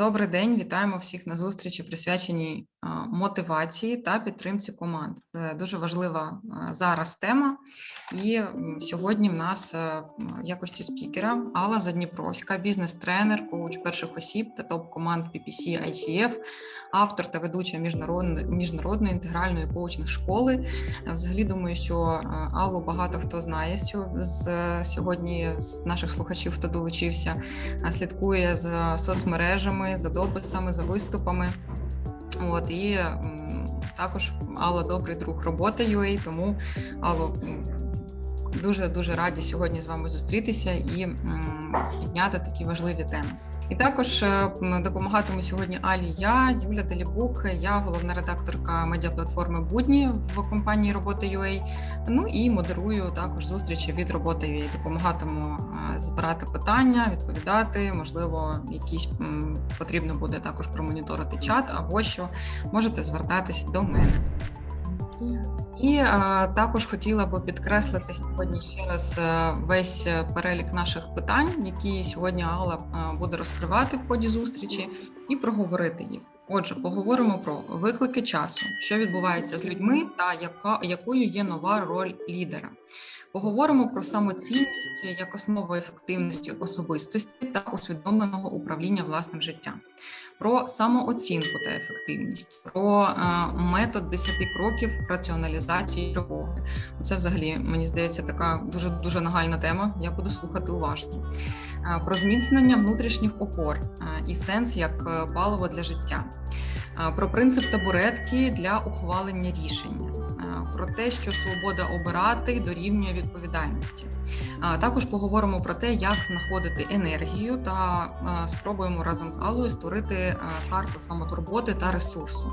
Добрий день, вітаємо всіх на зустрічі, присвяченій мотивації та підтримці команд. Це дуже важлива зараз тема. І сьогодні в нас в якості спікера Алла Задніпровська, бізнес-тренер, коуч перших осіб та топ команд PPC ICF, автор та ведуча міжнародної міжнародної інтегральної коучинг школи. Взагалі думаю, що Аллу багато хто знає з сьогодні з наших слухачів, хто долучився, слідкує за соцмережами, за дописами, за виступами. От і також Алла добрий друг роботи UA, тому Алло, дуже дуже раді сьогодні з вами зустрітися і підняти такі важливі теми. І також е, допомагатиму сьогодні Алі. Я Юля Делібук, я головна редакторка медіаплатформи Будні в компанії Робота UA, Ну і модерую також зустрічі від роботи UA. Допомагатиму е, збирати питання, відповідати. Можливо, якісь потрібно буде також промоніторити чат, або що можете звертатись до мене. І е, також хотіла би підкреслити сьогодні ще раз е, весь е, перелік наших питань, які сьогодні Алла буде розкривати в ході зустрічі, і проговорити їх. Отже, поговоримо про виклики часу, що відбувається з людьми, та яка якою є нова роль лідера. Поговоримо про самоцінність як основу ефективності особистості та усвідомленого управління власним життям, про самооцінку та ефективність, про е, метод 10 кроків раціоналізації тривоги. Це, взагалі, мені здається, така дуже дуже нагальна тема. Я буду слухати уважно. Е, про зміцнення внутрішніх опор е, і сенс як паливо для життя, про принцип табуретки для ухвалення рішення про те, що свобода обирати дорівнює відповідальності. Також поговоримо про те, як знаходити енергію, та спробуємо разом з Аллою створити карту самотурботи та ресурсу.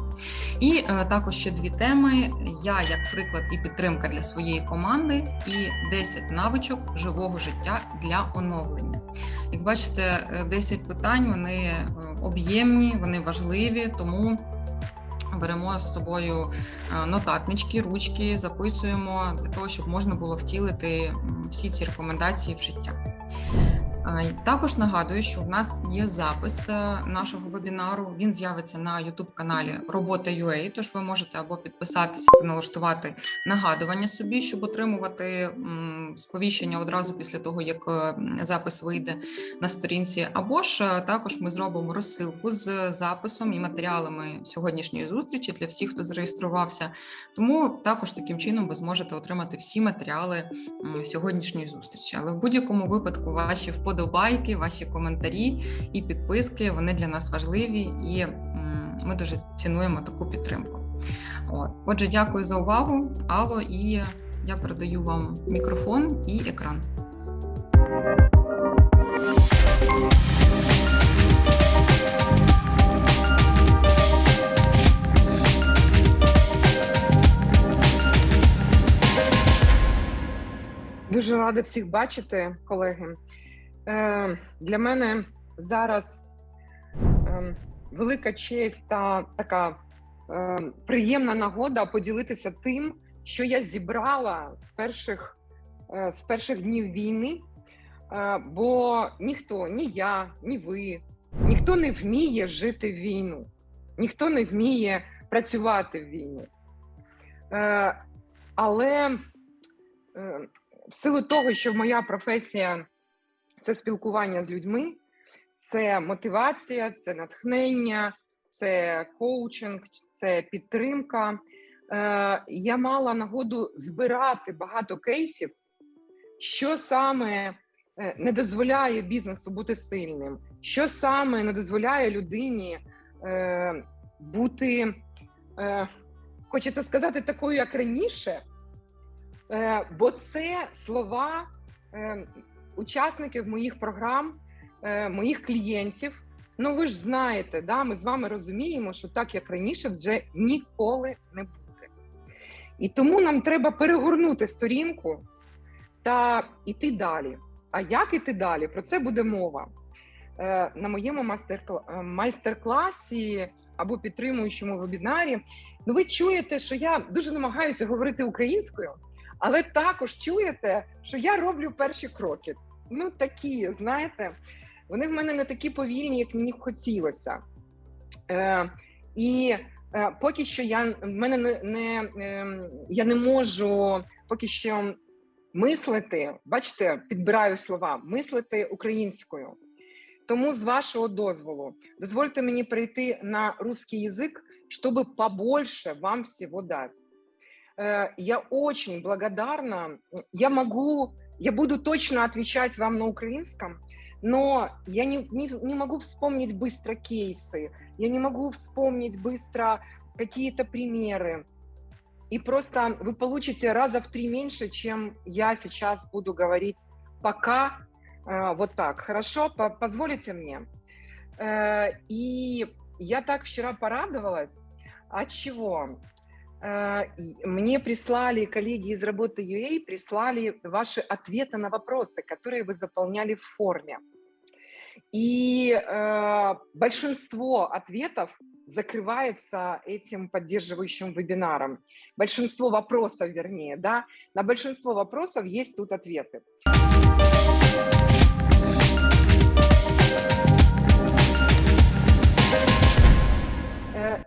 І е, також ще дві теми: я як приклад і підтримка для своєї команди, і 10 навичок живого життя для оновлення. Як бачите, 10 е, питань вони е, об'ємні, вони важливі, тому. Беремо з собою е, нотатнички, ручки, записуємо для того, щоб можна було втілити всі ці рекомендації в життя. Також нагадую, що в нас є запис е, нашого вебінару. Він з'явиться на youtube каналі Робота.ua, Тож ви можете або підписатися та налаштувати нагадування собі, щоб отримувати сповіщення одразу після того, як е, запис вийде на сторінці. Або ж е, також ми зробимо розсилку з записом і матеріалами сьогоднішньої зустрічі для всіх, хто зареєструвався. Тому також таким чином ви зможете отримати всі матеріали сьогоднішньої зустрічі. Але в будь-якому випадку ваші вподобання вподобайки, ваші коментарі і підписки. Вони для нас важливі, і ми дуже цінуємо таку підтримку. От. Отже, дякую за увагу, Алло, і я передаю вам мікрофон і екран. Дуже рада всіх бачити, колеги. Е, для мене зараз ем, велика честь та така ем, приємна нагода поділитися тим, що я зібрала з перших е, з перших днів війни. Е, бо ніхто, ні я, ні ви, ніхто не вміє жити в війну, ніхто не вміє працювати в війну. Але в силу того, що моя професія це спілкування з людьми, це мотивація, це натхнення, це коучинг, це підтримка. Е, Я мала нагоду збирати багато кейсів, що саме е, не дозволяє бізнесу бути сильним, що саме не дозволяє людині е, бути, хочеться сказати, такою, як раніше. Бо це слова учасників моїх програм, е, моїх клієнтів. Ну ви ж знаєте, да, ми з вами розуміємо, що так як раніше вже ніколи не буде. І тому нам треба перегорнути сторінку та йти далі. А як іти далі? Про це буде мова. Е, на моєму е, майстер-класі або підтримуючому вебінарі. Ну, ви чуєте, що я дуже намагаюся говорити українською, але також чуєте, що я роблю перші кроки ну такі, знаєте. вони в мене не такі повільні, як мені б хотілося. Е, І е, поки що я в мене не, не е, я не можу поки що мислити, бачите, підбираю слова, мислити українською. Тому з вашого дозволу дозвольте мені перейти на русский язык, чтобы побольше вам всего дать. Э, Я очень благодарна. Я могу, я буду точно отвечать вам на украинском, но я не, не, не могу вспомнить быстро кейсы, я не могу вспомнить быстро какие-то примеры. И просто вы получите раза в три меньше, чем я сейчас буду говорить пока э, вот так. Хорошо, по позволите мне? Э, И я так вчера порадовалась. От чего? Э, Мне прислали, коллеги из работы UA прислали ваши ответы на вопросы, которые вы заполняли в форме. И э, большинство ответов закрывается этим поддерживающим вебинаром. Большинство вопросов, вернее, да, на большинство вопросов есть тут ответы.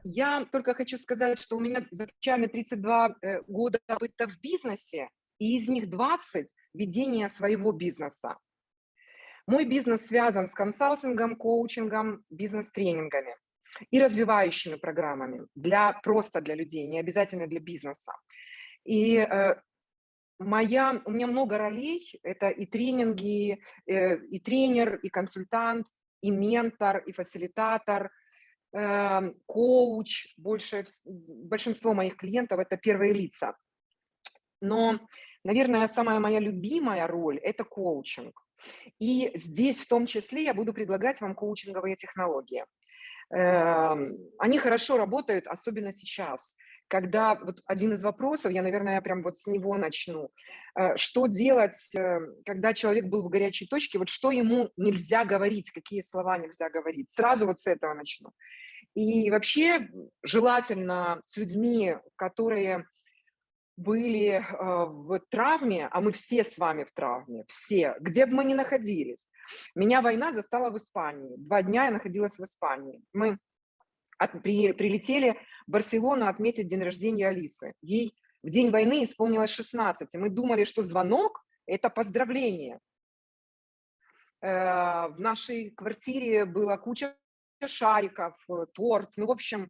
Я только хочу сказать, что у меня за плечами 32 э, года опыта в бизнесе, и из них 20 – ведения своего бизнеса. Мой бизнес связан с консалтингом, коучингом, бизнес-тренингами и развивающими программами для просто для людей, не обязательно для бизнеса. И э, моя, у меня много ролей, это и тренинги, э, и тренер, и консультант, и ментор, и фасилитатор, э, коуч. Больше, большинство моих клиентов это первые лица. Но, наверное, самая моя любимая роль – это коучинг. И здесь в том числе я буду предлагать вам коучинговые технологии. Эм, Они хорошо работают, особенно сейчас, когда вот один из вопросов, я, наверное, прям вот с него начну. Э, Что делать, э, когда человек был в горячей точке, вот что ему нельзя говорить, какие слова нельзя говорить? Сразу вот с этого начну. И вообще желательно с людьми, которые были э, в травме, а мы все с вами в травме, все, где бы мы ни находились. Меня война застала в Испании. Два дня я находилась в Испании. Мы от- при- прилетели в Барселону отметить день рождения Алисы. Ей в день войны исполнилось 16, и мы думали, что звонок – это поздравление. Э, В нашей квартире была куча шариков, э, торт, ну, в общем,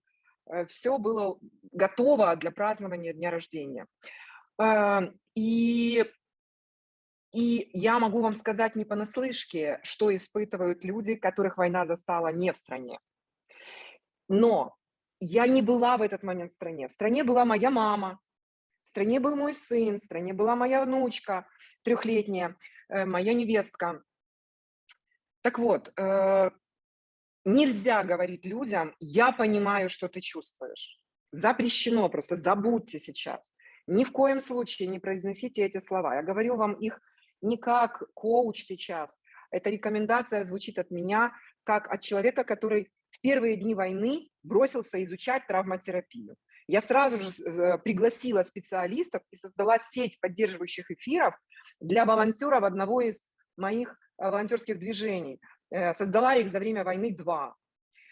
все было готово для празднования дня рождения. Э, И, и я могу вам сказать не понаслышке, что испытывают люди, которых война застала не в стране. Но я не была в этот момент в стране. В стране была моя мама, в стране был мой сын, в стране была моя внучка трехлетняя, э, моя невестка. Так вот, э, нельзя говорить людям, я понимаю, что ты чувствуешь. Запрещено просто, забудьте сейчас. Ни в коем случае не произносите эти слова. Я говорю вам их не как коуч сейчас. Эта рекомендация звучит от меня, как от человека, который в первые дни войны бросился изучать травматерапию. Я сразу же э, пригласила специалистов и создала сеть поддерживающих эфиров для волонтеров одного из моих э, волонтерских движений. Э, Создала их за время войны два.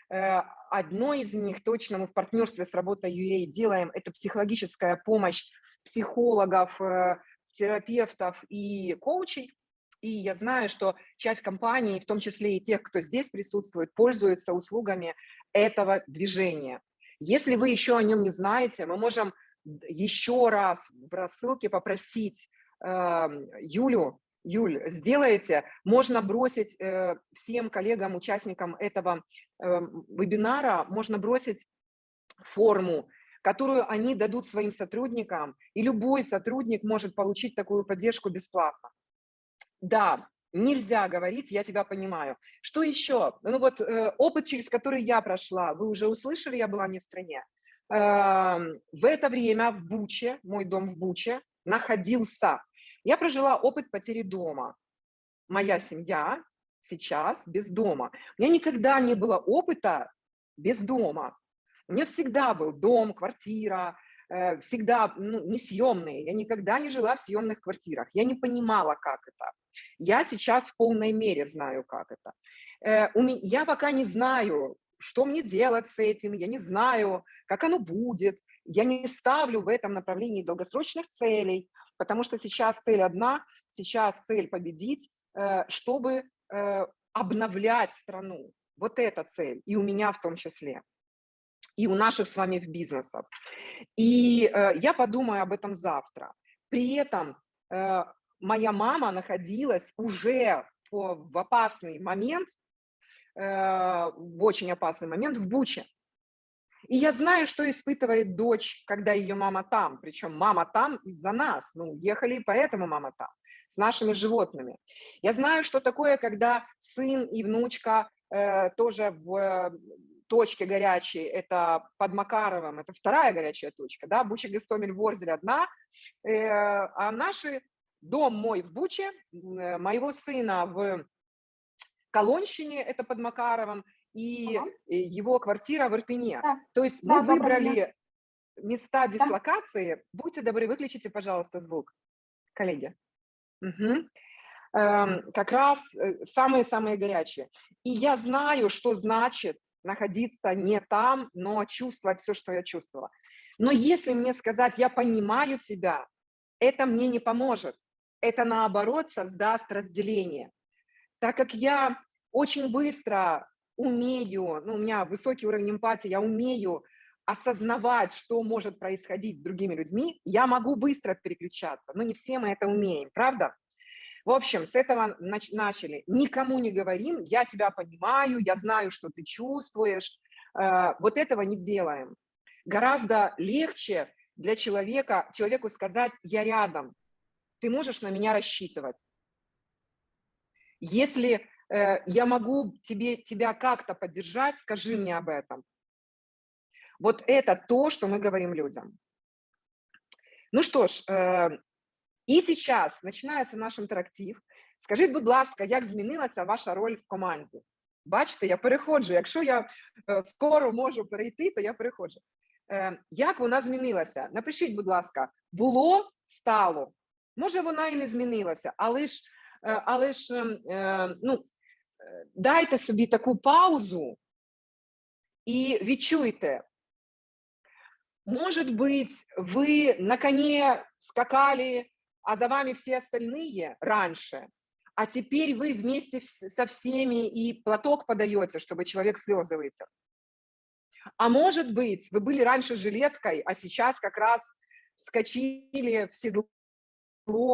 Э, Одно из них точно мы в партнерстве с работой UA делаем, это психологическая помощь психологов, э, терапевтов и коучей. И я знаю, что часть компаний, в том числе и тех, кто здесь присутствует, пользуются услугами этого движения. Если вы еще о нем не знаете, мы можем еще раз в рассылке попросить э, Юлю, Юль, сделайте, можно бросить э, всем коллегам, участникам этого э, вебинара, можно бросить форму, которую они дадут своим сотрудникам, и любой сотрудник может получить такую поддержку бесплатно. Да, нельзя говорить, я тебя понимаю. Что еще? Ну вот э, опыт, через который я прошла, вы уже услышали, я была не в стране. Эм, в это время в Буче, мой дом в Буче, находился. Я прожила опыт потери дома. Моя семья сейчас без дома. У меня никогда не было опыта без дома. У меня всегда был дом, квартира, э, всегда ну, несъемные, я никогда не жила в съемных квартирах, я не понимала, как это. Я сейчас в полной мере знаю, как это. Э, я пока не знаю, что мне делать с этим, я не знаю, как оно будет, я не ставлю в этом направлении долгосрочных целей, потому что сейчас цель одна, сейчас цель победить, э, чтобы э, обновлять страну. Вот эта цель, и у меня в том числе, и у наших с вами в бизнесах. И э, я подумаю об этом завтра. При этом моя мама находилась уже в опасный момент, в очень опасный момент в Буче. И я знаю, что испытывает дочь, когда ее мама там. Причем мама там из-за нас. Мы уехали, поэтому мама там. С нашими животными. Я знаю, что такое, когда сын и внучка э, тоже в э, точке горячей, это под Макаровым, это вторая горячая точка, да, Буча, Гастомель, Ворзель одна, э, а наши, дом мой в Буче, э, моего сына в Колонщине, это под Макаровым, и ага. его квартира в Ирпене. Да. То есть да, мы да, выбрали да. места дислокации. Да. Будьте добры, выключите, пожалуйста, звук, коллеги. Угу. Эм, как раз э, самые-самые горячие. И я знаю, что значит находиться не там, но чувствовать все, что я чувствовала. Но если мне сказать, я понимаю тебя, это мне не поможет. Это наоборот создаст разделение. Так как я очень быстро умею, ну, у меня высокий уровень эмпатии, я умею осознавать, что может происходить с другими людьми, я могу быстро переключаться, но не все мы это умеем, правда? В общем, с этого нач начали. Никому не говорим, я тебя понимаю, я знаю, что ты чувствуешь. Э, вот этого не делаем. Гораздо легче для человека, человеку сказать «я рядом», ты можешь на меня рассчитывать. Если я могу тебе, тебя как-то поддержать, скажи мне об этом. Вот это то, что мы говорим людям. Ну что ж, э, і сейчас починається наш інтерактив. Скажіть, будь ласка, як змінилася ваша роль в команді? Бачите, я переходжу. Якщо я е, скоро можу перейти, то я переходжу. Е, як вона змінилася? Напишіть, будь ласка, було, стало. Може, вона і не змінилася, але ж, е, але ж ем, ну, дайте собі таку паузу і відчуйте, может быть, вы на коне скакали, а за вами все остальные раньше, а теперь вы вместе со всеми и платок подаете, чтобы человек слезы вытер. А может быть, вы были раньше жилеткой, а сейчас как раз вскочили в седло,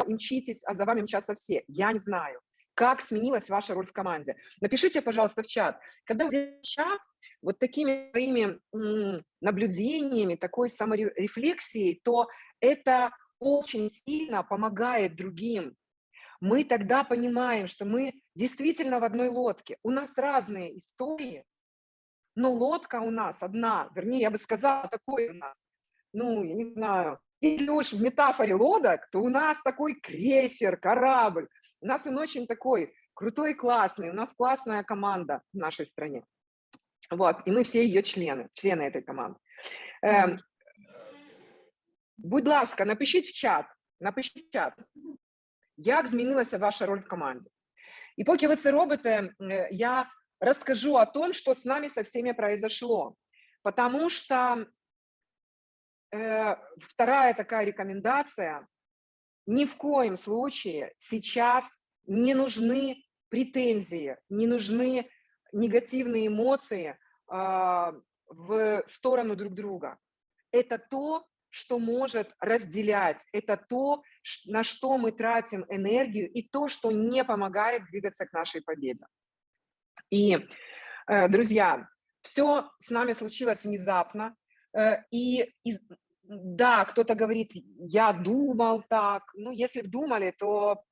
мчитесь, а за вами мчатся все. Я не знаю как сменилась ваша роль в команде. Напишите, пожалуйста, в чат. Когда вы чат, вот такими своими наблюдениями, такой саморефлексией, то это очень сильно помогает другим. Мы тогда понимаем, что мы действительно в одной лодке. У нас разные истории, но лодка у нас одна. Вернее, я бы сказала, такой у нас. Ну, я не знаю. Если уж в метафоре лодок, то у нас такой крейсер, корабль. У нас он очень такой крутой, классный, у нас классная команда в нашей стране. Вот, и мы все ее члены, члены этой команды. Ем, будь ласка, напишіть в чат, напишіть в чат, як змінилася ваша роль в команді. І поки ви це робите, я расскажу о том, что с нами со всеми произошло. Потому что э, вторая такая рекомендация ни в коем случае сейчас не нужны претензии, не нужны негативные эмоции э, в сторону друг друга. Это то, что может разделять, это то, на что мы тратим энергию, и то, что не помогает двигаться к нашей победе. И, э, друзья, все с нами случилось внезапно, э, и да, кто-то говорит, я думал так. Ну, если бы думали, то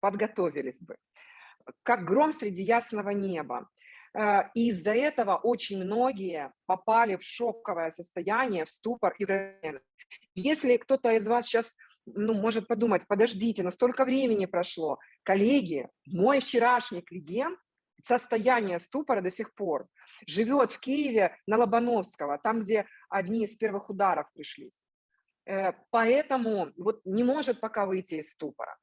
подготовились бы. Как гром среди ясного неба. Э, из-за этого очень многие попали в шоковое состояние, в ступор и Если кто-то из вас сейчас ну, может подумать, подождите, настолько времени прошло. Коллеги, мой вчерашний клиент, состояние ступора до сих пор, живет в Киеве на Лобановского, там, где одни из первых ударов пришлись. Э, Поэтому вот не может пока выйти из ступора.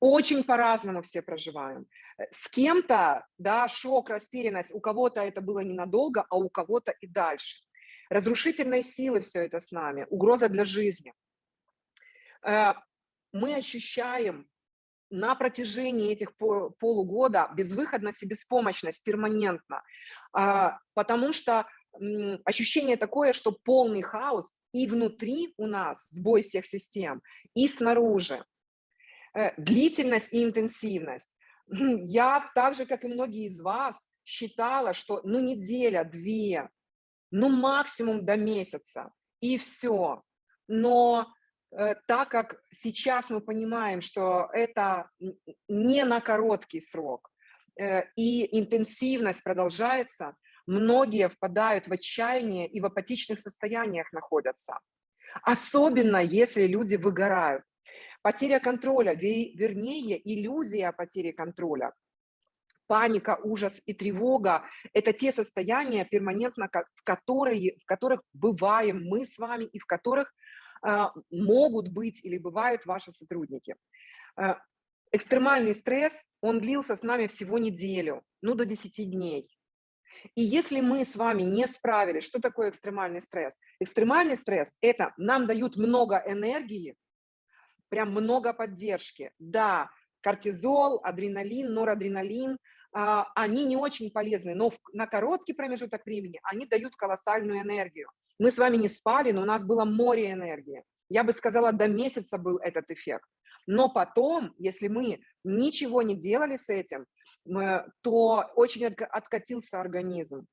Очень по-разному все проживаем. Э, С кем-то, да, шок, растерянность, у кого-то это было ненадолго, а у кого-то и дальше. Разрушительной силы все это с нами, угроза для жизни. Э, Мы ощущаем на протяжении этих по- полугода безвыходность и беспомощность перманентно, А, потому что ощущение такое, что полный хаос и внутри у нас сбой всех систем, и снаружи. Э, Длительность и интенсивность. Мгм, Я, так же, как и многие из вас, считала, что ну неделя, две, ну максимум до месяца, и все. Но так как сейчас мы понимаем, что это не на короткий срок, э, и интенсивность продолжается, многие впадают в отчаяние и в апатичных состояниях находятся. Особенно если люди выгорают. Потеря контроля, ве- вернее, иллюзия потери контроля. Паника, ужас и тревога – это те состояния перманентно, в, которые, в которых бываем мы с вами и в которых могут быть или бывают ваши сотрудники. А, Экстремальный стресс, он длился с нами всего неделю, ну до 10 дней. И если мы с вами не справились, что такое экстремальный стресс? Экстремальный стресс – это нам дают много энергии, прям много поддержки. Да, кортизол, адреналин, норадреналин, а, они не очень полезны, но на короткий промежуток времени они дают колоссальную энергию. Мы с вами не спали, но у нас было море энергии. Я бы сказала, до месяца был этот эффект. Но потом, если мы ничего не делали с этим, то очень отка- откатился организм.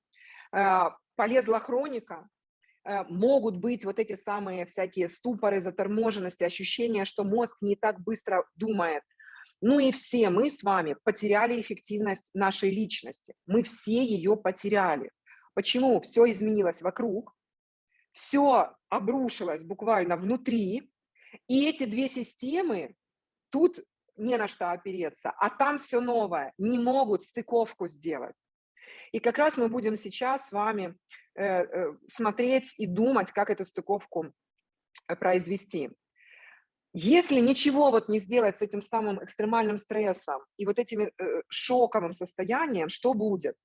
Э, Полезла хроника, э, могут быть вот эти самые всякие ступоры, заторможенности, ощущение, что мозг не так быстро думает. Ну и все мы с вами потеряли эффективность нашей личности. Мы все ее потеряли. Почему? Все изменилось вокруг, все обрушилось буквально внутри, и эти две системы, тут не на что опереться, а там все новое, не могут стыковку сделать. И как раз мы будем сейчас с вами э, э, смотреть и думать, как эту стыковку э, произвести. Если ничего вот не сделать с этим самым экстремальным стрессом и вот этим шоковым состоянием, что будет?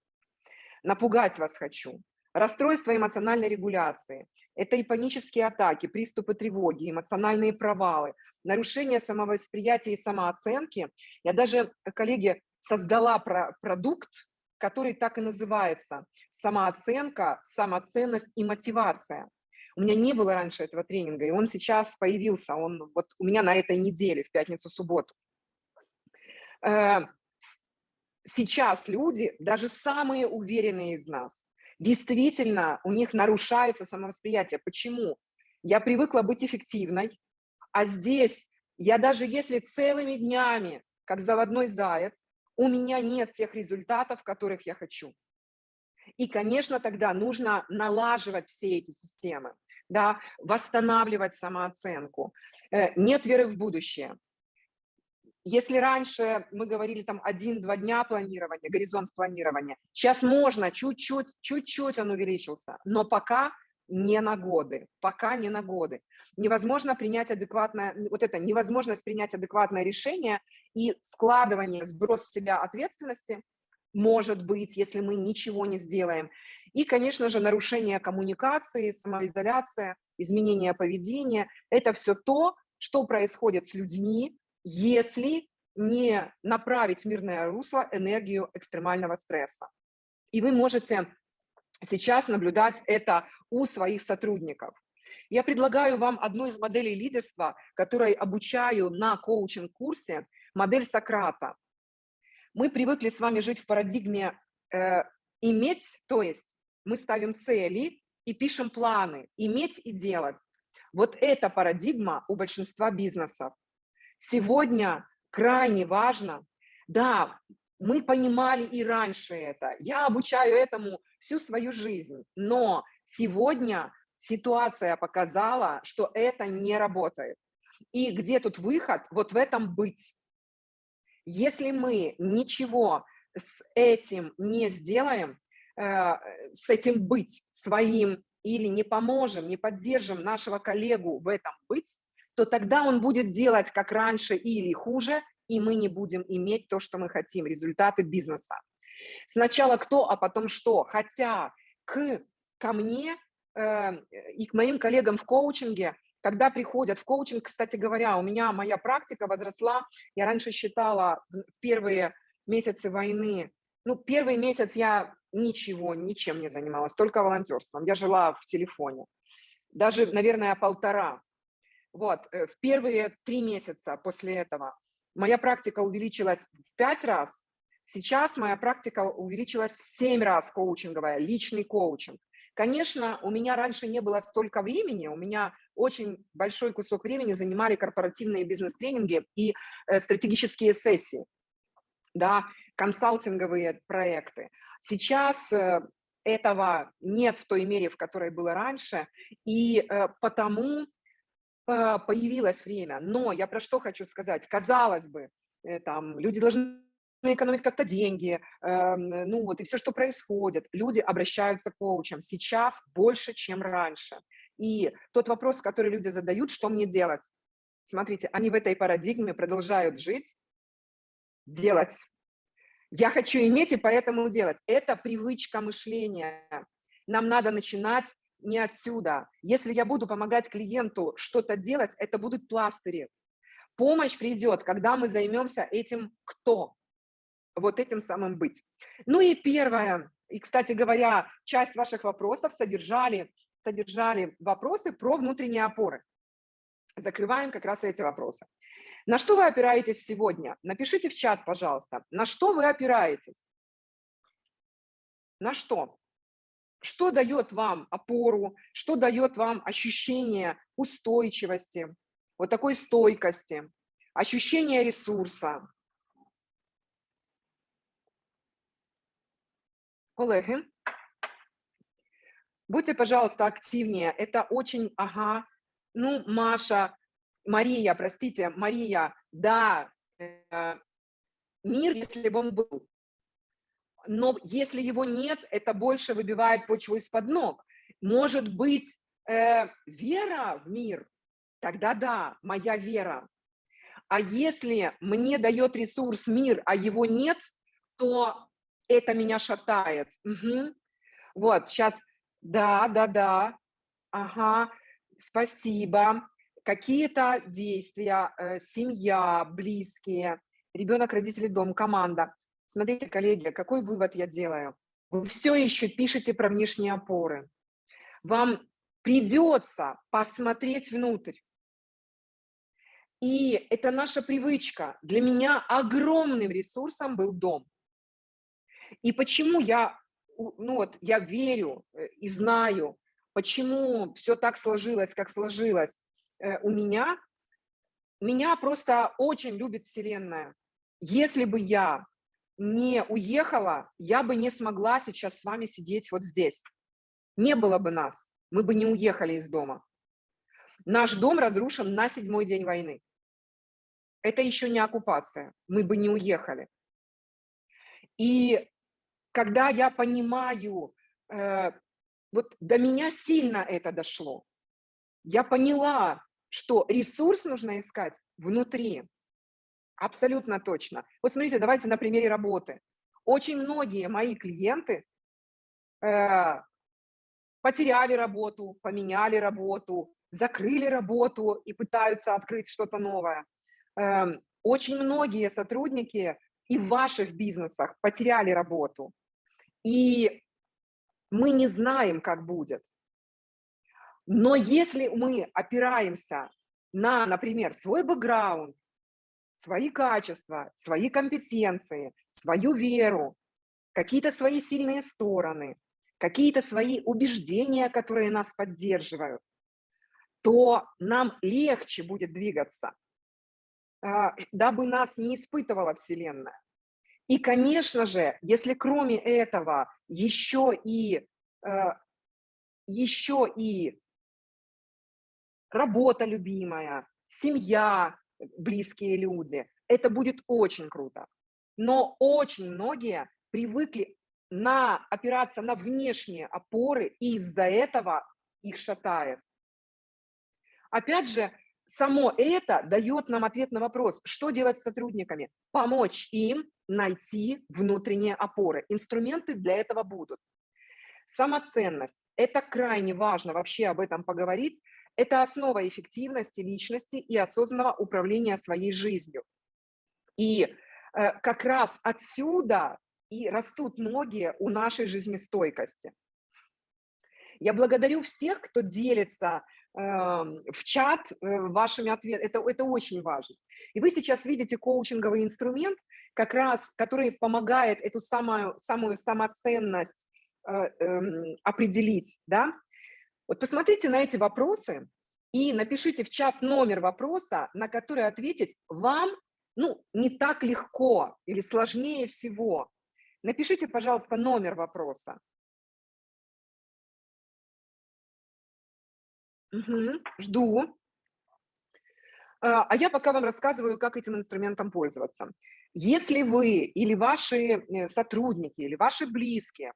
Напугать вас хочу. Расстройство эмоциональной регуляции. Это и панические атаки, приступы тревоги, эмоциональные провалы, нарушение самовосприятия и самооценки. Я даже, коллеги, создала про продукт, который так и называется «Самооценка, самоценность и мотивация». У меня не было раньше этого тренинга, и он сейчас появился, он вот у меня на этой неделе, в пятницу-субботу. Э, Сейчас люди, даже самые уверенные из нас, действительно у них нарушается самовосприятие. Почему? Я привыкла быть эффективной, а здесь я даже если целыми днями, как заводной заяц, у меня нет тех результатов, которых я хочу. И, конечно, тогда нужно налаживать все эти системы, да, восстанавливать самооценку. Э, Нет веры в будущее. Если раньше мы говорили там один-два дня планирования, горизонт планирования, сейчас можно чуть-чуть, чуть-чуть он увеличился, но пока не на годы, пока не на годы. Невозможно принять адекватное, вот это невозможность принять адекватное решение и складывание, сброс с себя ответственности может быть, если мы ничего не сделаем. И, конечно же, нарушение коммуникации, самоизоляция, изменение поведения – это все то, что происходит с людьми, если не направить в мирное русло энергию экстремального стресса. И вы можете сейчас наблюдать это у своих сотрудников. Я предлагаю вам одну из моделей лидерства, которой обучаю на коучинг-курсе, модель Сократа. Мы привыкли с вами жить в парадигме э, иметь, то есть мы ставим цели и пишем планы, иметь и делать. Вот эта парадигма у большинства бизнесов. Сегодня крайне важно, да, мы понимали и раньше это, я обучаю этому всю свою жизнь, но сегодня ситуация показала, что это не работает. И где тут выход? Вот в этом быть. Если мы ничего с этим не сделаем, э, с этим быть своим или не поможем, не поддержим нашего коллегу в этом быть, то тогда он будет делать как раньше или хуже, и мы не будем иметь то, что мы хотим, результаты бизнеса. Сначала кто, а потом что. Хотя к, ко мне э, и к моим коллегам в коучинге, когда приходят в коучинг, кстати говоря, у меня моя практика возросла, я раньше считала в первые месяцы войны, ну, первый месяц я ничего, ничем не занималась, только волонтерством, я жила в телефоне, даже, наверное, полтора. Вот, э, в первые три месяца после этого моя практика увеличилась в пять раз, сейчас моя практика увеличилась в семь раз коучинговая, личный коучинг. Конечно, у меня раньше не было столько времени, у меня очень большой кусок времени занимали корпоративные бизнес-тренинги и э, стратегические сессии, да, консалтинговые проекты. Сейчас э, этого нет в той мере, в которой было раньше, и потому появилось время. Но я про что хочу сказать? Казалось бы, там, люди должны экономить как-то деньги, эм, ну вот и все, что происходит. Люди обращаются к коучам сейчас больше, чем раньше. И тот вопрос, который люди задают, что мне делать? Смотрите, они в этой парадигме продолжают жить, делать. Я хочу иметь и поэтому делать. Это привычка мышления. Нам надо начинать не отсюда. Если я буду помогать клиенту что-то делать, это будут пластыри. Помощь придет, когда мы займемся этим кто? Вот этим самым быть. Ну и первое, и, кстати говоря, часть ваших вопросов содержали содержали вопросы про внутренние опоры. Закрываем как раз эти вопросы. На что вы опираетесь сегодня? Напишите в чат, пожалуйста. На что вы опираетесь? На что? Что дает вам опору? Что дает вам ощущение устойчивости, вот такой стойкости, ощущение ресурса? Колеги, Будьте, пожалуйста, активнее. Это очень, ага, ну, Маша, Мария, простите, Мария, да, э, мир, если бы он был. Но если его нет, это больше выбивает почву из-под ног. Может быть, э, вера в мир? Тогда да, моя вера. А если мне дает ресурс мир, а его нет, то это меня шатает. Угу. Вот, сейчас да, да, да. Ага, спасибо. Какие-то действия, э, семья, близкие, ребенок, родители, дом, команда. Смотрите, коллеги, какой вывод я делаю? Вы все еще пишете про внешние опоры. Вам придется посмотреть внутрь. И это наша привычка. Для меня огромным ресурсом был дом. И почему я ну вот я верю э, и знаю, почему все так сложилось, как сложилось э, у меня, меня просто очень любит Вселенная. Если бы я не уехала, я бы не смогла сейчас с вами сидеть вот здесь. Не было бы нас, мы бы не уехали из дома. Наш дом разрушен на седьмой день войны. Это еще не оккупация, мы бы не уехали. И когда я понимаю, э, вот до меня сильно это дошло, я поняла, что ресурс нужно искать внутри. Абсолютно точно. Вот смотрите, давайте на примере работы. Очень многие мои клиенты э, потеряли работу, поменяли работу, закрыли работу и пытаются открыть что-то новое. Э, очень многие сотрудники и в ваших бизнесах потеряли работу. И мы не знаем, как будет. Но если мы опираемся на, например, свой бэкграунд, свои качества, свои компетенции, свою веру, какие-то свои сильные стороны, какие-то свои убеждения, которые нас поддерживают, то нам легче будет двигаться, а, дабы нас не испытывала Вселенная. И, конечно же, если кроме этого еще и, э, еще и работа любимая, семья, близкие люди, это будет очень круто. Но очень многие привыкли на, опираться на внешние опоры, и из-за этого их шатает. Опять же, само это дает нам ответ на вопрос, что делать с сотрудниками? Помочь им найти внутренние опоры. Инструменты для этого будут. Самоценность. Это крайне важно вообще об этом поговорить. Это основа эффективности личности и осознанного управления своей жизнью. И э, как раз отсюда и растут ноги у нашей жизнестойкости. Я благодарю всех, кто делится э, в чат э, вашими ответами. Это, это очень важно. И вы сейчас видите коучинговый инструмент, как раз, который помогает эту самую, самую самоценность Э, эм, определить, да? Вот посмотрите на эти вопросы и напишите в чат номер вопроса, на который ответить вам, ну, не так легко или сложнее всего. Напишите, пожалуйста, номер вопроса. Угу, жду. А, а я пока вам рассказываю, как этим инструментом пользоваться. Если вы или ваши э, сотрудники, или ваши близкие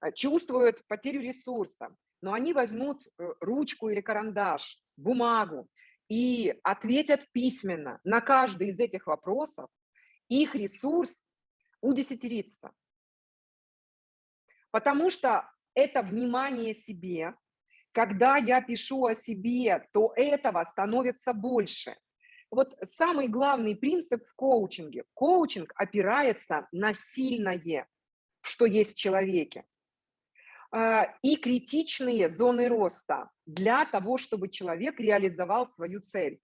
Э, чувствуют потерю ресурса, но они возьмут э, ручку или карандаш, бумагу и ответят письменно на каждый из этих вопросов, их ресурс удесятерится. Потому что это внимание себе, когда я пишу о себе, то этого становится больше. Вот самый главный принцип в коучинге. Коучинг опирается на сильное, что есть в человеке. А, и критичные зоны роста для того, чтобы человек реализовал свою цель.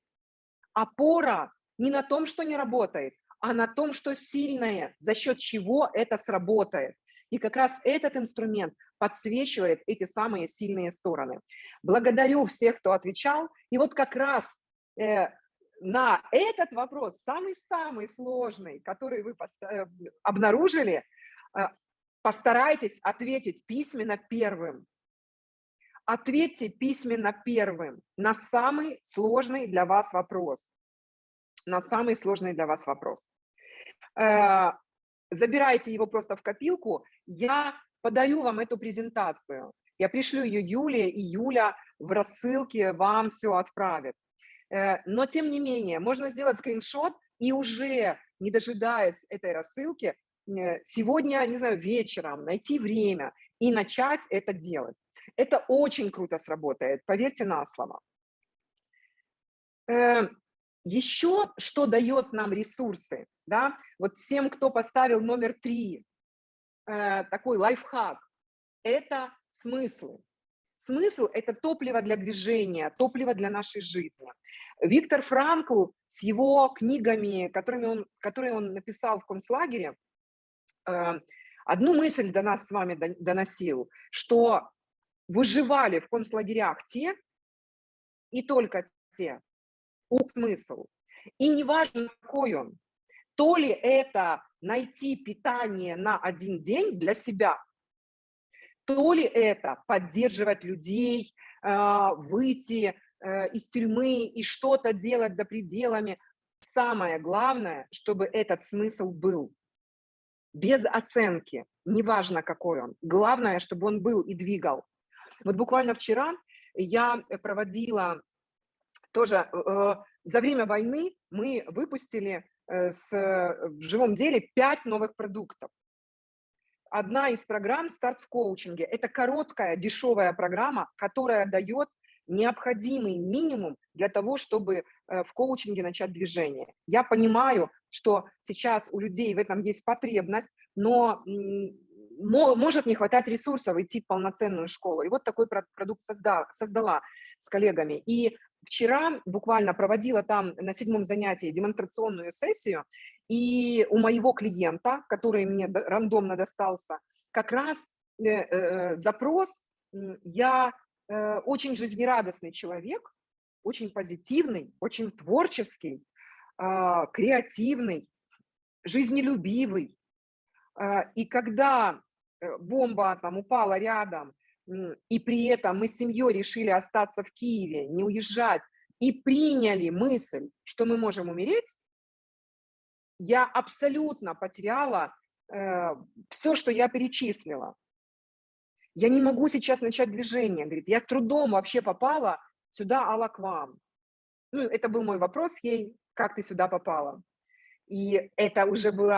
Опора не на том, что не работает, а на том, что сильное, за счет чего это сработает. И как раз этот инструмент подсвечивает эти самые сильные стороны. Благодарю всех, кто отвечал. И вот как раз э, на этот вопрос, самый-самый сложный, который вы э, обнаружили, э, Постарайтесь ответить письменно первым. Ответьте письменно первым на самый сложный для вас вопрос. На самый сложный для вас вопрос. Э, забирайте его просто в копилку. Я подаю вам эту презентацию. Я пришлю ее Юле, и Юля в рассылке вам все отправит. Э, но, тем не менее, можно сделать скриншот и уже, не дожидаясь этой рассылки, сегодня, не знаю, вечером найти время и начать это делать. Это очень круто сработает, поверьте на слово. Э, Еще что дает нам ресурсы, да, вот всем, кто поставил номер три, э, такой лайфхак, это смыслы. Смысл – это топливо для движения, топливо для нашей жизни. Виктор Франкл с его книгами, которыми он, которые он написал в концлагере, Э, одну мысль до нас с вами доносил, что выживали в концлагерях те, и только те, у смысл. И неважно, какой он, то ли это найти питание на один день для себя, то ли это поддерживать людей, э, выйти э, из тюрьмы и что-то делать за пределами. Самое главное, чтобы этот смысл был без оценки, неважно какой он. Главное, чтобы он был и двигал. Вот буквально вчера я проводила тоже э, за время войны мы выпустили э, с, в живом деле пять новых продуктов. Одна из программ «Старт в коучинге» – это короткая, дешевая программа, которая дает необходимый минимум для того, чтобы э, в коучинге начать движение. Я понимаю, что сейчас у людей в этом есть потребность, но может не хватать ресурсов идти в полноценную школу. И вот такой продукт создала, создала с коллегами. И вчера буквально проводила там на седьмом занятии демонстрационную сессию, и у моего клиента, который мне рандомно достался, как раз э, э, запрос «я очень жизнерадостный человек, очень позитивный, очень творческий, а, креативный, жизнелюбивый. А, и когда э, бомба там упала рядом, и при этом мы с семьей решили остаться в Киеве, не уезжать, и приняли мысль, что мы можем умереть, я абсолютно потеряла все, что я перечислила. Я не могу сейчас начать движение. Говорит, я с трудом вообще попала сюда, Алла, к вам. Ну, это был мой вопрос ей, как ты сюда попала. И это уже был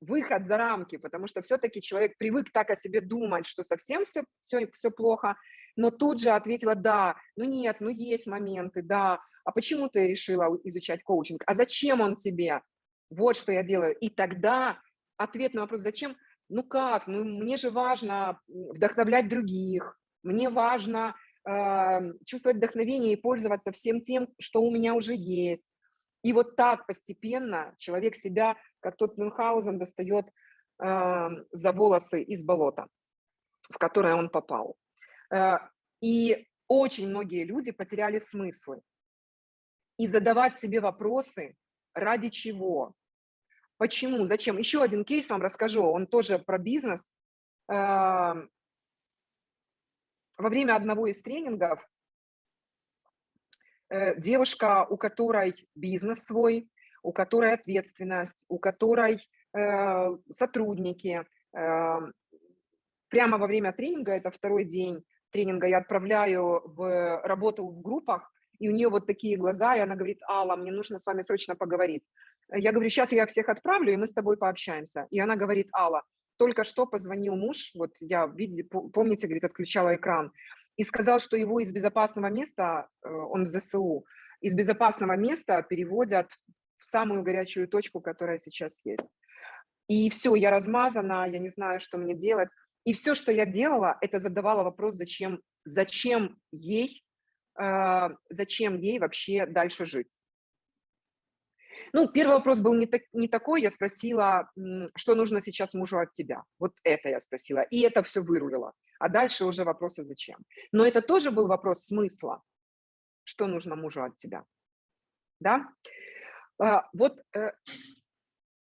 выход за рамки, потому что все-таки человек привык так о себе думать, что совсем все, все, все плохо, но тут же ответила, да, ну нет, ну есть моменты, да, а почему ты решила изучать коучинг, а зачем он тебе? Вот что я делаю. И тогда ответ на вопрос, зачем? Ну как, ну мне же важно вдохновлять других, мне важно э, чувствовать вдохновение и пользоваться всем тем, что у меня уже есть. И вот так постепенно человек себя, как тот Мюнхгаузен, достает э, за волосы из болота, в которое он попал. Э, и очень многие люди потеряли смыслы. И задавать себе вопросы, ради чего, почему, зачем. Еще один кейс вам расскажу, он тоже про бизнес. Э, во время одного из тренингов Э, девушка, у которой бизнес свой, у которой ответственность, у которой э, сотрудники. Э, прямо во время тренинга, это второй день тренинга, я отправляю в работу в группах, и у нее вот такие глаза, и она говорит, Алла, мне нужно с вами срочно поговорить. Я говорю, сейчас я всех отправлю, и мы с тобой пообщаемся. И она говорит, Алла, только что позвонил муж, вот я, помните, говорит, отключала экран, и сказал, что его из безопасного места, э, он в ЗСУ, из безопасного места переводят в самую горячую точку, которая сейчас есть. И все, я размазана, я не знаю, что мне делать. И все, что я делала, это задавала вопрос, зачем, зачем ей, э, зачем ей вообще дальше жить. Ну, первый вопрос был не, так, не такой, я спросила, что нужно сейчас мужу от тебя. Вот это я спросила, и это все вырулило. А дальше уже вопросы зачем. Но это тоже был вопрос смысла, что нужно мужу от тебя. Да? А, вот э,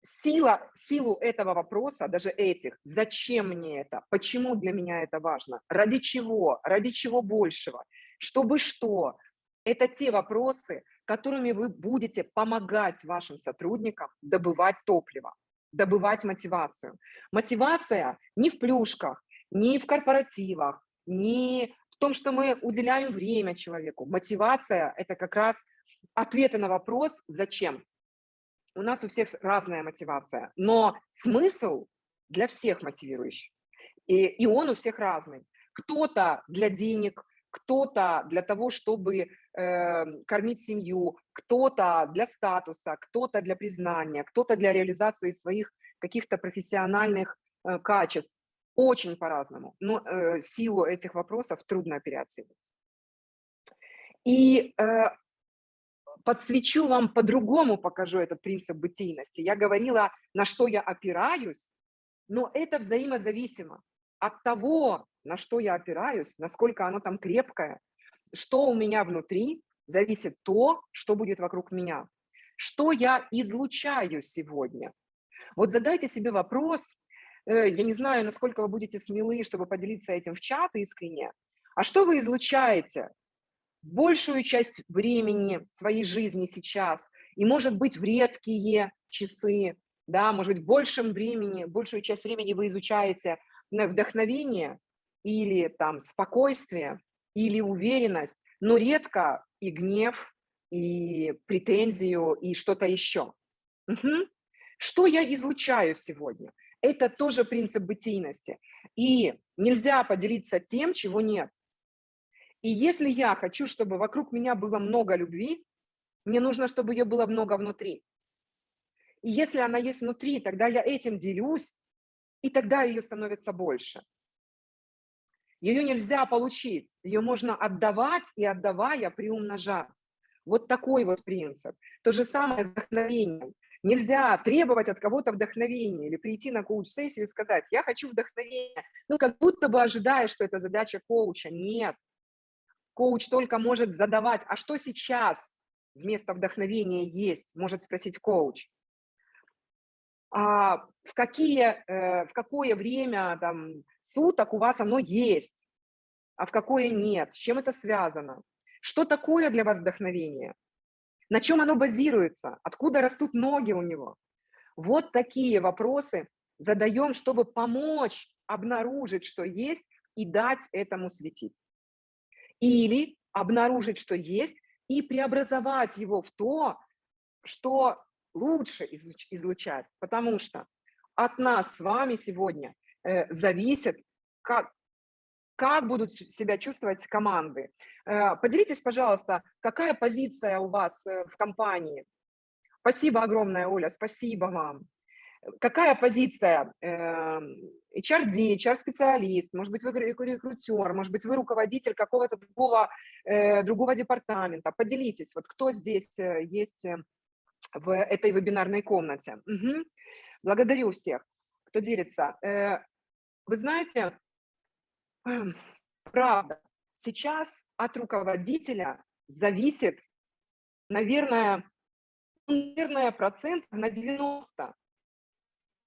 сила, силу этого вопроса, даже этих, зачем мне это, почему для меня это важно, ради чего, ради чего большего, чтобы что, это те вопросы, которыми вы будете помогать вашим сотрудникам добывать топливо, добывать мотивацию. Мотивация не в плюшках, не в корпоративах, не в том, что мы уделяем время человеку. Мотивация – это как раз ответы на вопрос «Зачем?». У нас у всех разная мотивация, но смысл для всех мотивирующий. И, и он у всех разный. Кто-то для денег, кто-то для того, чтобы э, кормить семью, кто-то для статуса, кто-то для признания, кто-то для реализации своих каких-то профессиональных э, качеств. Очень по-разному, но э, силу этих вопросов трудно переоценить. И э, подсвечу вам по-другому, покажу этот принцип бытийности. Я говорила, на что я опираюсь, но это взаимозависимо от того, на что я опираюсь, насколько оно там крепкое, что у меня внутри, зависит то, что будет вокруг меня. Что я излучаю сегодня? Вот задайте себе вопрос, э, я не знаю, насколько вы будете смелы, чтобы поделиться этим в чат искренне, а что вы излучаете большую часть времени своей жизни сейчас, и может быть в редкие часы, да, может быть большем времени, большую часть времени вы изучаете вдохновение или там спокойствие, или уверенность, но редко и гнев, и претензию, и что-то еще. Угу. Что я излучаю сегодня? Это тоже принцип бытийности. И нельзя поделиться тем, чего нет. И если я хочу, чтобы вокруг меня было много любви, мне нужно, чтобы ее было много внутри. И если она есть внутри, тогда я этим делюсь, и тогда ее становится больше. Ее нельзя получить, ее можно отдавать и отдавая приумножать. Вот такой вот принцип. То же самое с вдохновением. Нельзя требовать от кого-то вдохновения или прийти на коуч-сессию и сказать, я хочу вдохновения. Ну, как будто бы ожидая, что это задача коуча. Нет. Коуч только может задавать, а что сейчас вместо вдохновения есть, может спросить коуч а в, какие, э, в какое время там, суток у вас оно есть, а в какое нет, с чем это связано, что такое для вас вдохновение, на чем оно базируется, откуда растут ноги у него. Вот такие вопросы задаем, чтобы помочь обнаружить, что есть, и дать этому светить. Или обнаружить, что есть, и преобразовать его в то, что лучше излучать. Потому что от нас с вами сегодня э, зависит, как, как будут себя чувствовать команды. Э, поделитесь, пожалуйста, какая позиция у вас э, в компании? Спасибо огромное, Оля, спасибо вам. Какая позиция? HRD, HR-специалист, может быть, вы рекрутер, может быть, вы руководитель какого-то другого, другого департамента. Поделитесь, вот кто здесь есть в этой вебинарной комнате. Угу. Благодарю всех, кто делится. Вы знаете, эм, правда, сейчас от руководителя зависит, наверное, наверное, процент на 90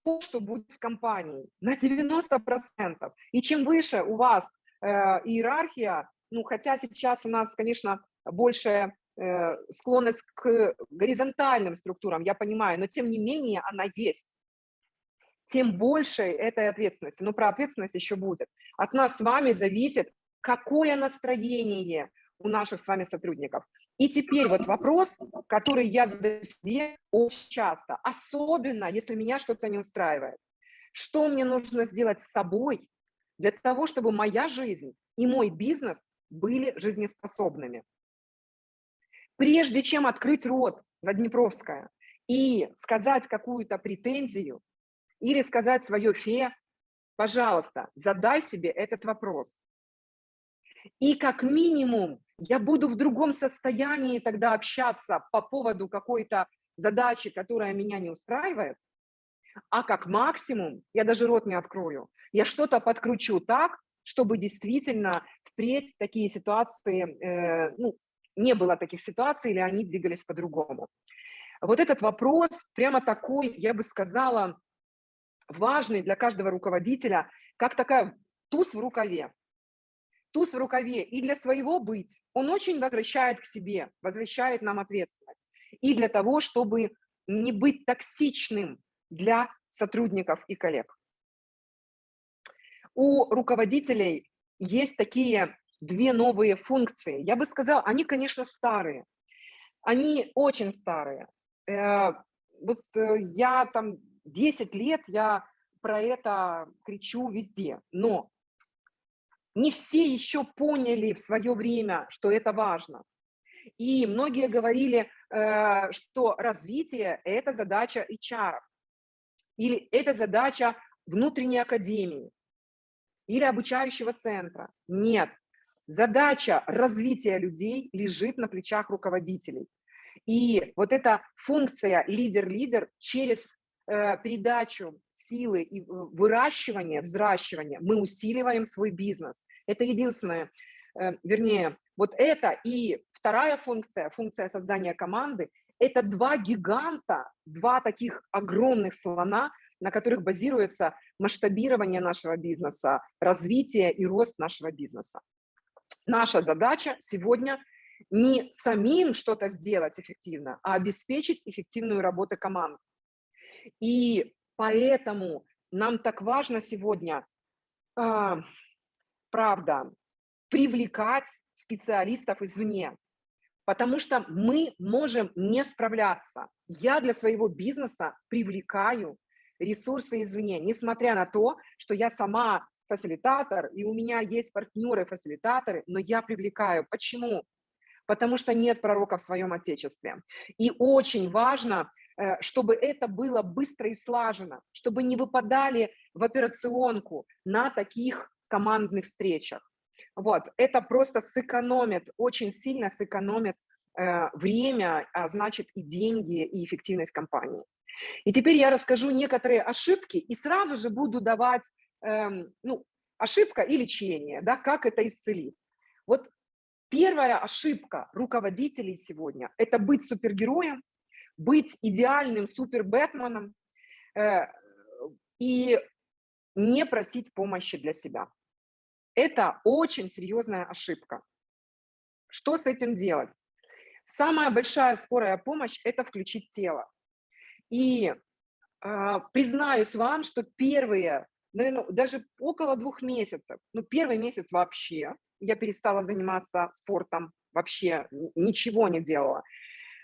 то, что будет с компанией, на 90%. И чем выше у вас э, иерархия, ну, хотя сейчас у нас, конечно, больше э, склонность к горизонтальным структурам, я понимаю, но тем не менее она есть тем больше этой ответственности. Но про ответственность еще будет. От нас с вами зависит, какое настроение у наших с вами сотрудников. И теперь вот вопрос, который я задаю себе очень часто, особенно если меня что-то не устраивает. Что мне нужно сделать с собой для того, чтобы моя жизнь и мой бизнес были жизнеспособными? Прежде чем открыть рот за Днепровская и сказать какую-то претензию, или сказать свое фе, пожалуйста, задай себе этот вопрос. И как минимум я буду в другом состоянии тогда общаться по поводу какой-то задачи, которая меня не устраивает, а как максимум я даже рот не открою. Я что-то подкручу так, чтобы действительно впредь такие ситуации, э, ну, не было таких ситуаций, или они двигались по-другому. Вот этот вопрос прямо такой, я бы сказала, важный для каждого руководителя, как такая туз в рукаве. Туз в рукаве и для своего быть. Он очень возвращает к себе, возвращает нам ответственность. И для того, чтобы не быть токсичным для сотрудников и коллег. У руководителей есть такие две новые функции. Я бы сказала, они, конечно, старые. Они очень старые. Э, вот э, я там 10 лет я про это кричу везде, но не все еще поняли в свое время, что это важно. И многие говорили, э, что развитие – это задача HR, или это задача внутренней академии, или обучающего центра. Нет, задача развития людей лежит на плечах руководителей. И вот эта функция лидер-лидер через Э, передачу силы и выращивания, взращивания, мы усиливаем свой бизнес. Это единственное, э, вернее, вот это и вторая функция, функция создания команды, это два гиганта, два таких огромных слона, на которых базируется масштабирование нашего бизнеса, развитие и рост нашего бизнеса. Наша задача сегодня не самим что-то сделать эффективно, а обеспечить эффективную работу команд. И поэтому нам так важно сегодня, э, правда, привлекать специалистов извне, потому что мы можем не справляться. Я для своего бизнеса привлекаю ресурсы извне, несмотря на то, что я сама фасилитатор, и у меня есть партнеры-фасилитаторы, но я привлекаю. Почему? Потому что нет пророка в своем Отечестве. И очень важно Э, чтобы это было быстро и слажено, чтобы не выпадали в операционку на таких командных встречах. Вот, это просто сэкономит, очень сильно сэкономит э, время, а значит и деньги, и эффективность компании. И теперь я расскажу некоторые ошибки и сразу же буду давать, э, ну, ошибка и лечение, да, как это исцелить. Вот первая ошибка руководителей сегодня – это быть супергероем, быть идеальным супер-бэтменом э, и не просить помощи для себя. Это очень серьезная ошибка. Что с этим делать? Самая большая скорая помощь – это включить тело. И А, Признаюсь вам, что первые, наверное, даже около двух месяцев, ну, первый месяц вообще, я перестала заниматься спортом, вообще ничего не делала.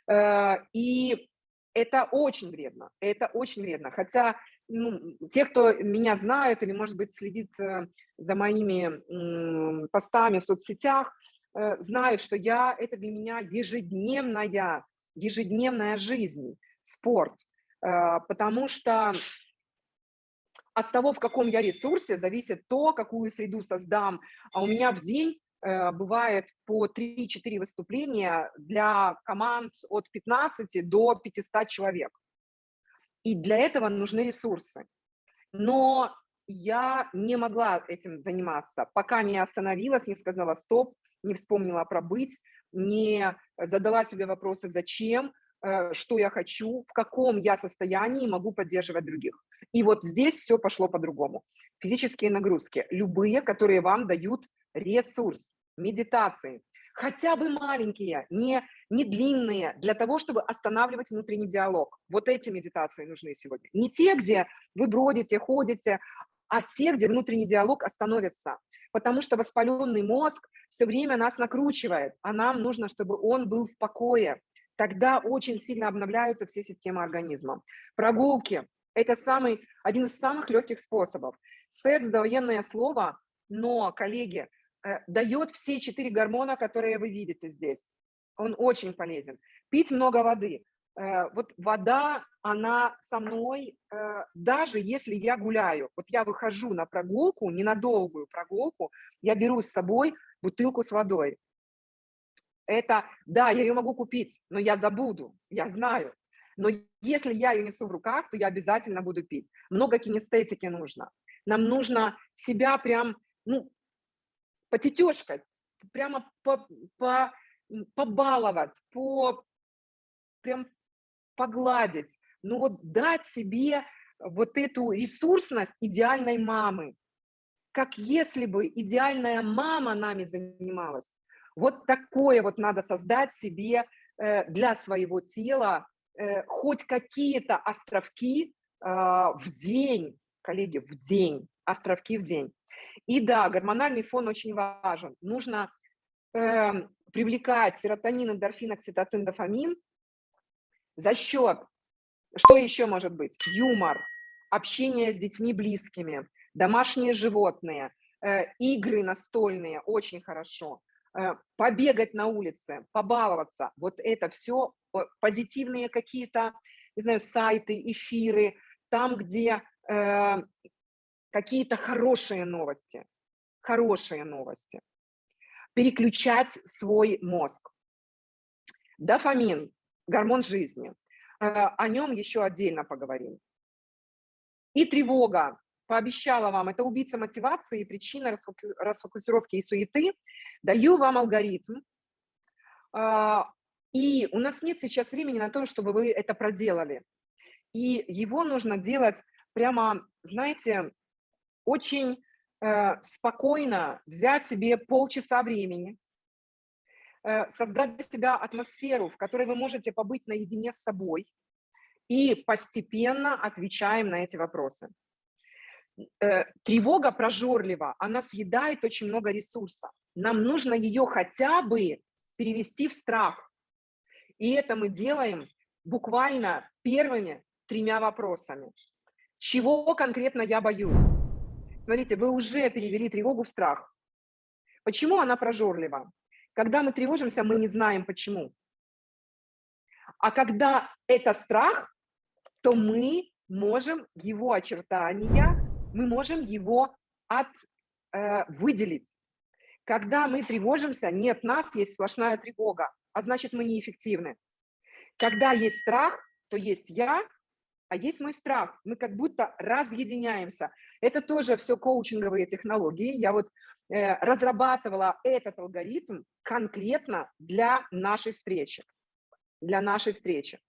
Э, И это очень вредно, это очень вредно. Хотя ну, те, кто меня знают или, может быть, следит э, за моими постами в соцсетях, э, знают, что я, это для меня ежедневная, ежедневная жизнь, спорт. Потому что от того, в каком я ресурсе, зависит то, какую среду создам. А у меня в день э, бывает по 3-4 выступления для команд от 15 до 500 человек. И для этого нужны ресурсы. Но я не могла этим заниматься, пока не остановилась, не сказала стоп, не вспомнила про быть, не задала себе вопросы зачем, что я хочу, в каком я состоянии могу поддерживать других. И вот здесь все пошло по-другому. Физические нагрузки, любые, которые вам дают ресурс, медитации, хотя бы маленькие, не, не длинные, для того, чтобы останавливать внутренний диалог. Вот эти медитации нужны сегодня. Не те, где вы бродите, ходите, а те, где внутренний диалог остановится. Потому что воспаленный мозг все время нас накручивает, а нам нужно, чтобы он был в покое. Тогда очень сильно обновляются все системы организма. Прогулки – это самый, один из самых легких способов. Секс – довоенное слово, но, коллеги, э, дает все четыре гормона, которые вы видите здесь. Он очень полезен. Пить много воды. Э, Вот вода, она со мной, э, даже если я гуляю. Вот я выхожу на прогулку, не на долгую прогулку, я беру с собой бутылку с водой. Это, да, я ее могу купить, но я забуду, я знаю. Но если я ее несу в руках, то я обязательно буду пить. Много кинестетики нужно. Нам нужно себя прям, ну, потетешкать, прямо по, по, побаловать, по, прям погладить. Ну вот дать себе вот эту ресурсность идеальной мамы. Как если бы идеальная мама нами занималась. Вот такое вот надо создать себе э, для своего тела, э, хоть какие-то островки а, в день, коллеги, в день, островки в день. И да, гормональный фон очень важен. Нужно эм, привлекать серотонин, эндорфин, окситоцин, дофамин за счет, что еще может быть? Юмор, общение с детьми близкими, домашние животные, э, игры настольные, очень хорошо. Э, побегать на улице, побаловаться, вот это все позитивные какие-то, не знаю, сайты, эфиры, там, где э, какие-то хорошие новости, хорошие новости. Переключать свой мозг. Дофамин, гормон жизни. Э, о нем еще отдельно поговорим. И тревога. Пообещала вам, это убийца мотивации и причина расфоку- расфокусировки и суеты. Даю вам алгоритм. А, И у нас нет сейчас времени на то, чтобы вы это проделали. И его нужно делать прямо, знаете, очень э, спокойно, взять себе полчаса времени, э, создать для себя атмосферу, в которой вы можете побыть наедине с собой, и постепенно отвечаем на эти вопросы. Э, Тревога прожорлива, она съедает очень много ресурса. Нам нужно ее хотя бы перевести в страх. И это мы делаем буквально первыми тремя вопросами. Чего конкретно я боюсь? Смотрите, вы уже перевели тревогу в страх. Почему она прожорлива? Когда мы тревожимся, мы не знаем почему. А когда это страх, то мы можем его очертания, мы можем его от, э, выделить. Когда мы тревожимся, нет нас, есть сплошная тревога, а значит мы неэффективны. Когда есть страх, то есть я, а есть мой страх. Мы как будто разъединяемся. Это тоже все коучинговые технологии. Я вот э, разрабатывала этот алгоритм конкретно для нашей встречи. Для нашей встречи.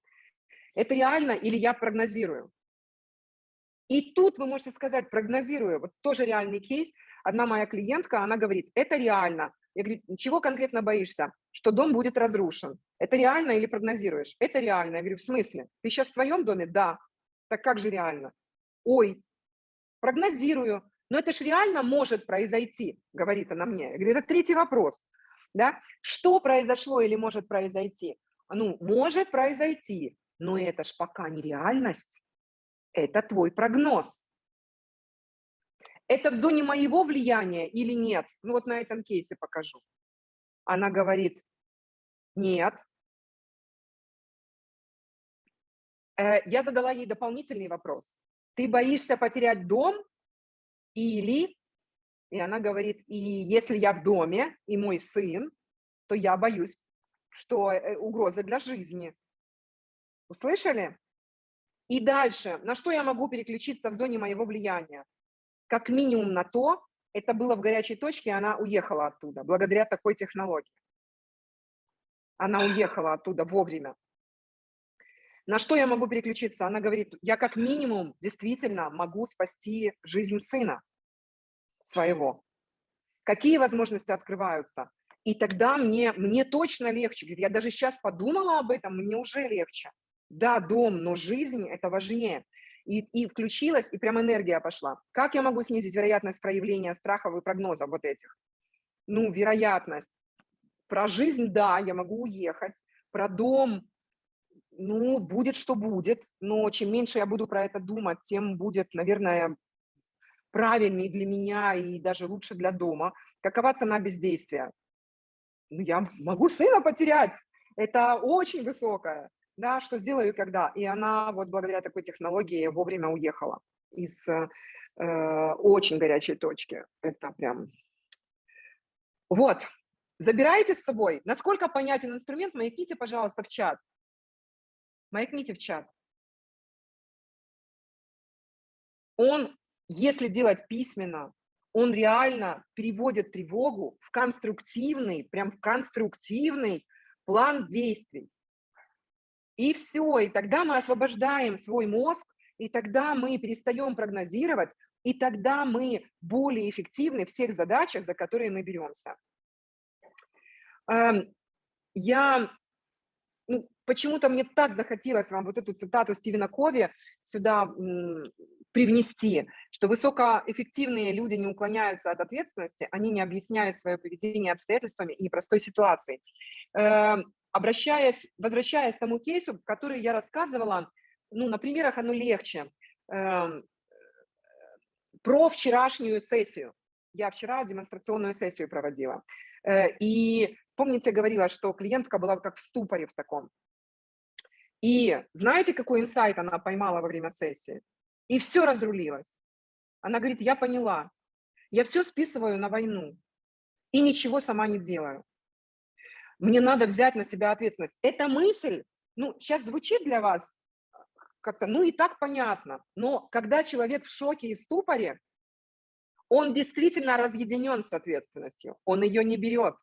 Это реально или я прогнозирую? И тут вы можете сказать, прогнозирую, вот тоже реальный кейс. Одна моя клиентка, она говорит, это реально. Я говорю, чего конкретно боишься? Что дом будет разрушен. Это реально или прогнозируешь? Это реально. Я говорю, в смысле? Ты сейчас в своем доме? Да. Так как же реально? Ой, прогнозирую, но это же реально может произойти, говорит она мне. Я говорю, это третий вопрос. Да? Что произошло или может произойти? Ну, может произойти, но это ж пока не реальность. Это твой прогноз. Это в зоне моего влияния или нет? Ну вот на этом кейсе покажу. Она говорит, нет. Э, я задала ей дополнительный вопрос. Ты боишься потерять дом или... И она говорит, и если я в доме, и мой сын, то я боюсь, что э, угроза для жизни. Услышали? И дальше, на что я могу переключиться в зоне моего влияния? Как минимум на то, это было в горячей точке, она уехала оттуда, благодаря такой технологии. Она уехала оттуда вовремя. На что я могу переключиться? Она говорит, я как минимум действительно могу спасти жизнь сына своего. Какие возможности открываются? И тогда мне, мне точно легче. Я даже сейчас подумала об этом, мне уже легче. Да, дом, но жизнь – это важнее. И, и включилась, и прям энергия пошла. Как я могу снизить вероятность проявления страхов и прогнозов вот этих? Ну, вероятность. Про жизнь, да, я могу уехать. Про дом, ну, будет, что будет. Но чем меньше я буду про это думать, тем будет, наверное, правильнее для меня и даже лучше для дома. Какова цена бездействия? Ну, я могу сына потерять. Это очень высокая да, что сделаю когда. И она вот благодаря такой технологии вовремя уехала из э, очень горячей точки. Это прям... Вот, забирайте с собой. Насколько понятен инструмент, маякните, пожалуйста, в чат. Маякните в чат. Он, если делать письменно, он реально переводит тревогу в конструктивный, прям в конструктивный план действий. И все, и тогда мы освобождаем свой мозг, и тогда мы перестаем прогнозировать, и тогда мы более эффективны в всех задачах, за которые мы беремся. Эм, я ну, почему-то мне так захотелось вам вот эту цитату Стивена Кови сюда привнести, что высокоэффективные люди не уклоняются от ответственности, они не объясняют свое поведение обстоятельствами и непростой ситуацией. Обращаясь, возвращаясь к тому кейсу, который я рассказывала, ну, на примерах оно легче, эм, про вчерашнюю сессию. Я вчера демонстрационную сессию проводила. Э, и помните, говорила, что клиентка была как в ступоре в таком. И знаете, какой инсайт она поймала во время сессии? И все разрулилось. Она говорит, я поняла, я все списываю на войну и ничего сама не делаю мне надо взять на себя ответственность. Эта мысль, ну, сейчас звучит для вас как-то, ну, и так понятно, но когда человек в шоке и в ступоре, он действительно разъединен с ответственностью, он ее не берет.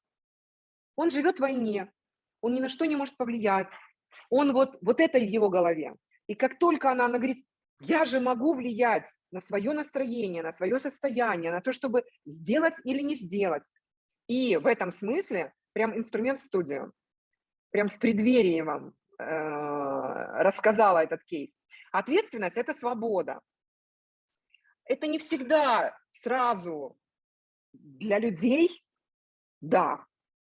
Он живет в войне, он ни на что не может повлиять, он вот, вот это в его голове. И как только она, она говорит, я же могу влиять на свое настроение, на свое состояние, на то, чтобы сделать или не сделать. И в этом смысле прям инструмент в студию. Прям в преддверии вам э, рассказала этот кейс. Ответственность – это свобода. Это не всегда сразу для людей, да,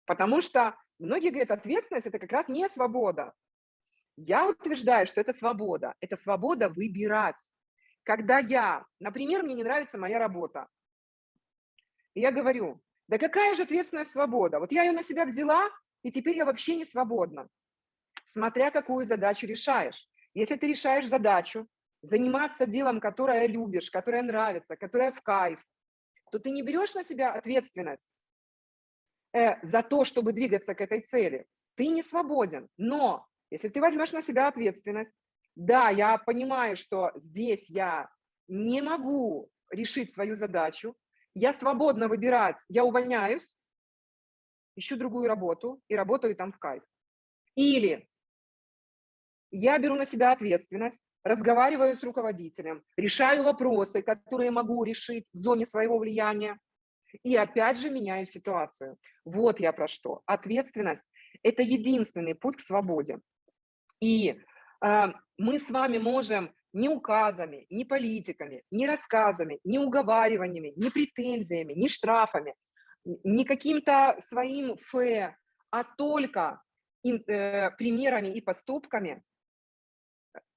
потому что многие говорят, ответственность – это как раз не свобода. Я утверждаю, что это свобода. Это свобода выбирать. Когда я, например, мне не нравится моя работа, я говорю, да какая же ответственная свобода? Вот я ее на себя взяла, и теперь я вообще не свободна. Смотря какую задачу решаешь. Если ты решаешь задачу заниматься делом, которое любишь, которое нравится, которое в кайф, то ты не берешь на себя ответственность э, за то, чтобы двигаться к этой цели. Ты не свободен. Но если ты возьмешь на себя ответственность, да, я понимаю, что здесь я не могу решить свою задачу, я свободно выбирать, я увольняюсь, ищу другую работу и работаю там в кайф. Или я беру на себя ответственность, разговариваю с руководителем, решаю вопросы, которые могу решить в зоне своего влияния, и опять же меняю ситуацию. Вот я про что. Ответственность – это единственный путь к свободе. И э, мы с вами можем ни указами, ни политиками, ни рассказами, ни уговариваниями, ни претензиями, ни штрафами, ни каким-то своим фе, а только э, примерами и поступками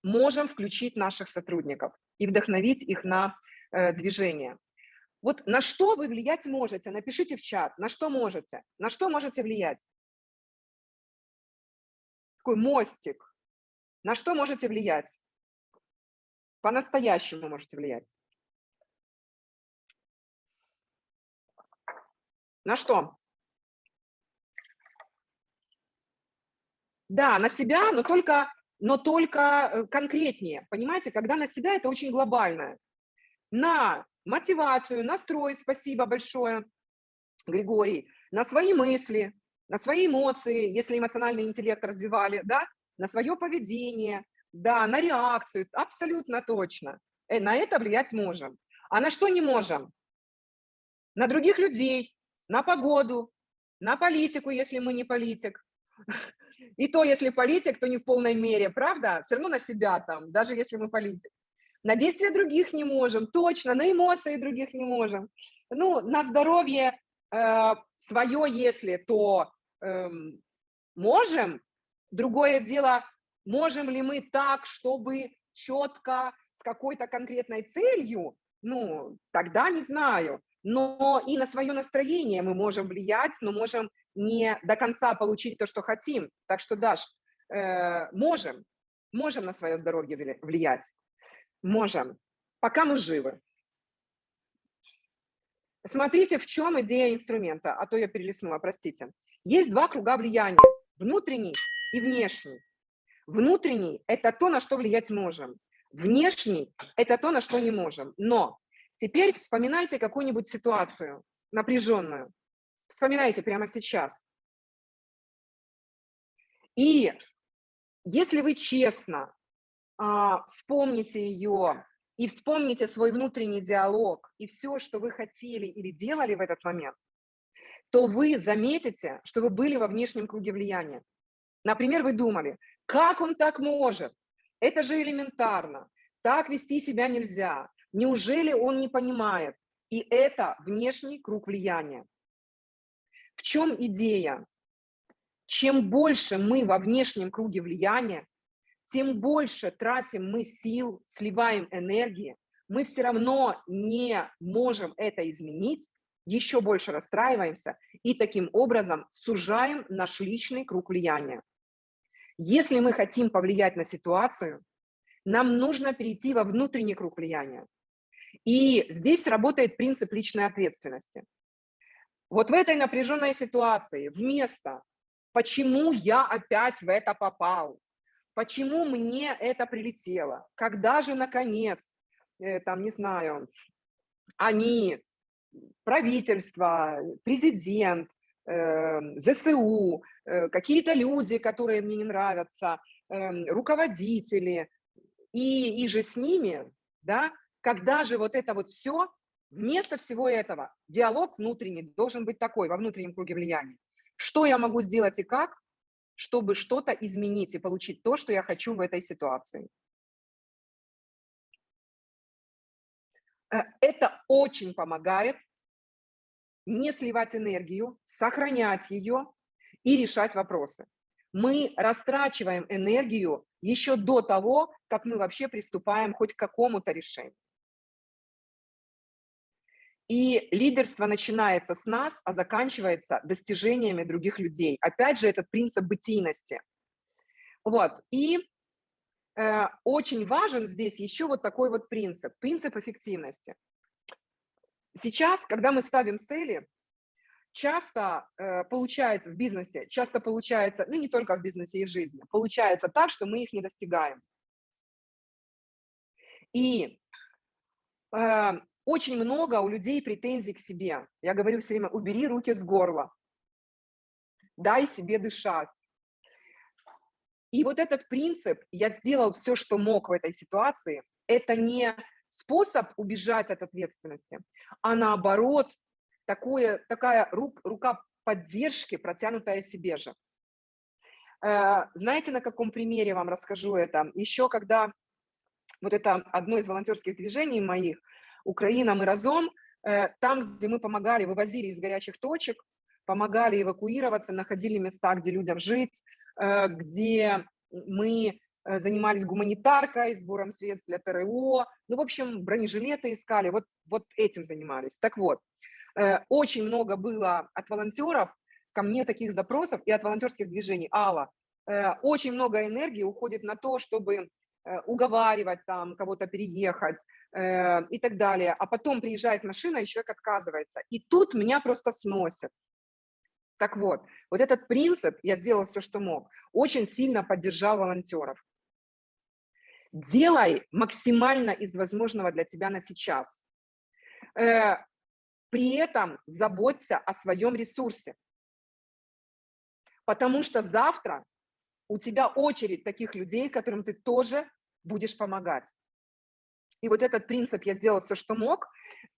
можем включить наших сотрудников и вдохновить их на э, движение. Вот на что вы влиять можете? Напишите в чат, на что можете, на что можете влиять. Такой мостик. На что можете влиять? По-настоящему можете влиять. На что? Да, на себя, но только, но только э, конкретнее. Понимаете, когда на себя, это очень глобальное. На мотивацию, настрой, спасибо большое, Григорий, на свои мысли, на свои эмоции, если эмоциональный интеллект развивали, да, на свое поведение, да, на реакцию, абсолютно точно. Э, на это влиять можем. А на что не можем? На других людей, на погоду, на политику, если мы не политик. И то, если политик, то не в полной мере, правда? Все равно на себя там, даже если мы политик. На действия других не можем, точно, на эмоции других не можем. Ну, на здоровье э, свое, если, то э, можем. Другое дело, можем ли мы так, чтобы четко, с какой-то конкретной целью, ну, тогда не знаю. Но и на свое настроение мы можем влиять, но можем не до конца получить то, что хотим. Так что, Даш, э, можем, можем на свое здоровье влиять. Можем, пока мы живы. Смотрите, в чем идея инструмента, а то я перелистнула, простите. Есть два круга влияния, внутренний и внешний. Внутренний – это то, на что влиять можем. Внешний – это то, на что не можем. Но теперь вспоминайте какую-нибудь ситуацию напряженную. Вспоминайте прямо сейчас. И если вы честно а, вспомните ее и вспомните свой внутренний диалог и все, что вы хотели или делали в этот момент, то вы заметите, что вы были во внешнем круге влияния. Например, вы думали, как он так может? Это же элементарно. Так вести себя нельзя. Неужели он не понимает? И это внешний круг влияния. В чем идея? Чем больше мы во внешнем круге влияния, тем больше тратим мы сил, сливаем энергии, мы все равно не можем это изменить, еще больше расстраиваемся и таким образом сужаем наш личный круг влияния. Если мы хотим повлиять на ситуацию, нам нужно перейти во внутренний круг влияния. И здесь работает принцип личной ответственности. Вот в этой напряженной ситуации вместо «почему я опять в это попал?», почему мне это прилетело, когда же, наконец, э, там, не знаю, они, правительство, президент, э, ЗСУ, какие-то люди, которые мне не нравятся, э, руководители, и, и же с ними, да, когда же вот это вот все, вместо всего этого, диалог внутренний должен быть такой, во внутреннем круге влияния. Что я могу сделать и как, чтобы что-то изменить и получить то, что я хочу в этой ситуации. Э, это очень помогает не сливать энергию, сохранять ее и решать вопросы. Мы растрачиваем энергию еще до того, как мы вообще приступаем хоть к какому-то решению. И лидерство начинается с нас, а заканчивается достижениями других людей. Опять же, этот принцип бытийности. Вот. И э, очень важен здесь еще вот такой вот принцип, принцип эффективности. Сейчас, когда мы ставим цели, часто э, получается в бизнесе, часто получается, ну не только в бизнесе и в жизни, получается так, что мы их не достигаем. И э, очень много у людей претензий к себе. Я говорю все время, убери руки с горла, дай себе дышать. И вот этот принцип, я сделал все, что мог в этой ситуации, это не способ убежать от ответственности, а наоборот, такое, такая рук, рука поддержки, протянутая себе же. Э, знаете, на каком примере вам расскажу это? Еще когда вот это одно из волонтерских движений моих, Украина, мы разом, э, там, где мы помогали, вывозили из горячих точек, помогали эвакуироваться, находили места, где людям жить, э, где мы занимались гуманитаркой, сбором средств для ТРО, ну, в общем, бронежилеты искали, вот, вот этим занимались. Так вот, очень много было от волонтеров ко мне таких запросов и от волонтерских движений. Алла, очень много энергии уходит на то, чтобы Э, уговаривать там кого-то переехать э, и так далее. А потом приезжает машина, и человек отказывается. И тут меня просто сносит. Так вот, вот этот принцип, я сделала все, что мог, очень сильно поддержал волонтеров. Делай максимально из возможного для тебя на сейчас. Э, при этом заботься о своем ресурсе. Потому что завтра у тебя очередь таких людей, которым ты тоже будешь помогать. И вот этот принцип я сделал все, что мог,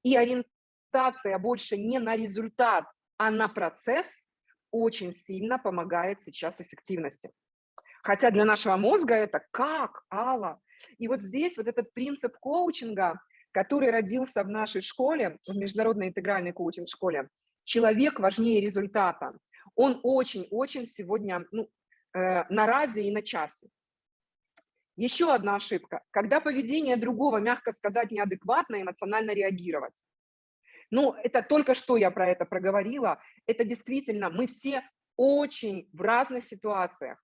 и ориентация больше не на результат, а на процесс очень сильно помогает сейчас эффективности. Хотя для нашего мозга это как, Алла? И вот здесь вот этот принцип коучинга, который родился в нашей школе, в международной интегральной коучинг-школе, человек важнее результата. Он очень-очень сегодня ну, э, на разе и на часе. Еще одна ошибка. Когда поведение другого, мягко сказать, неадекватно, эмоционально реагировать. Ну, это только что я про это проговорила. Это действительно, мы все очень в разных ситуациях.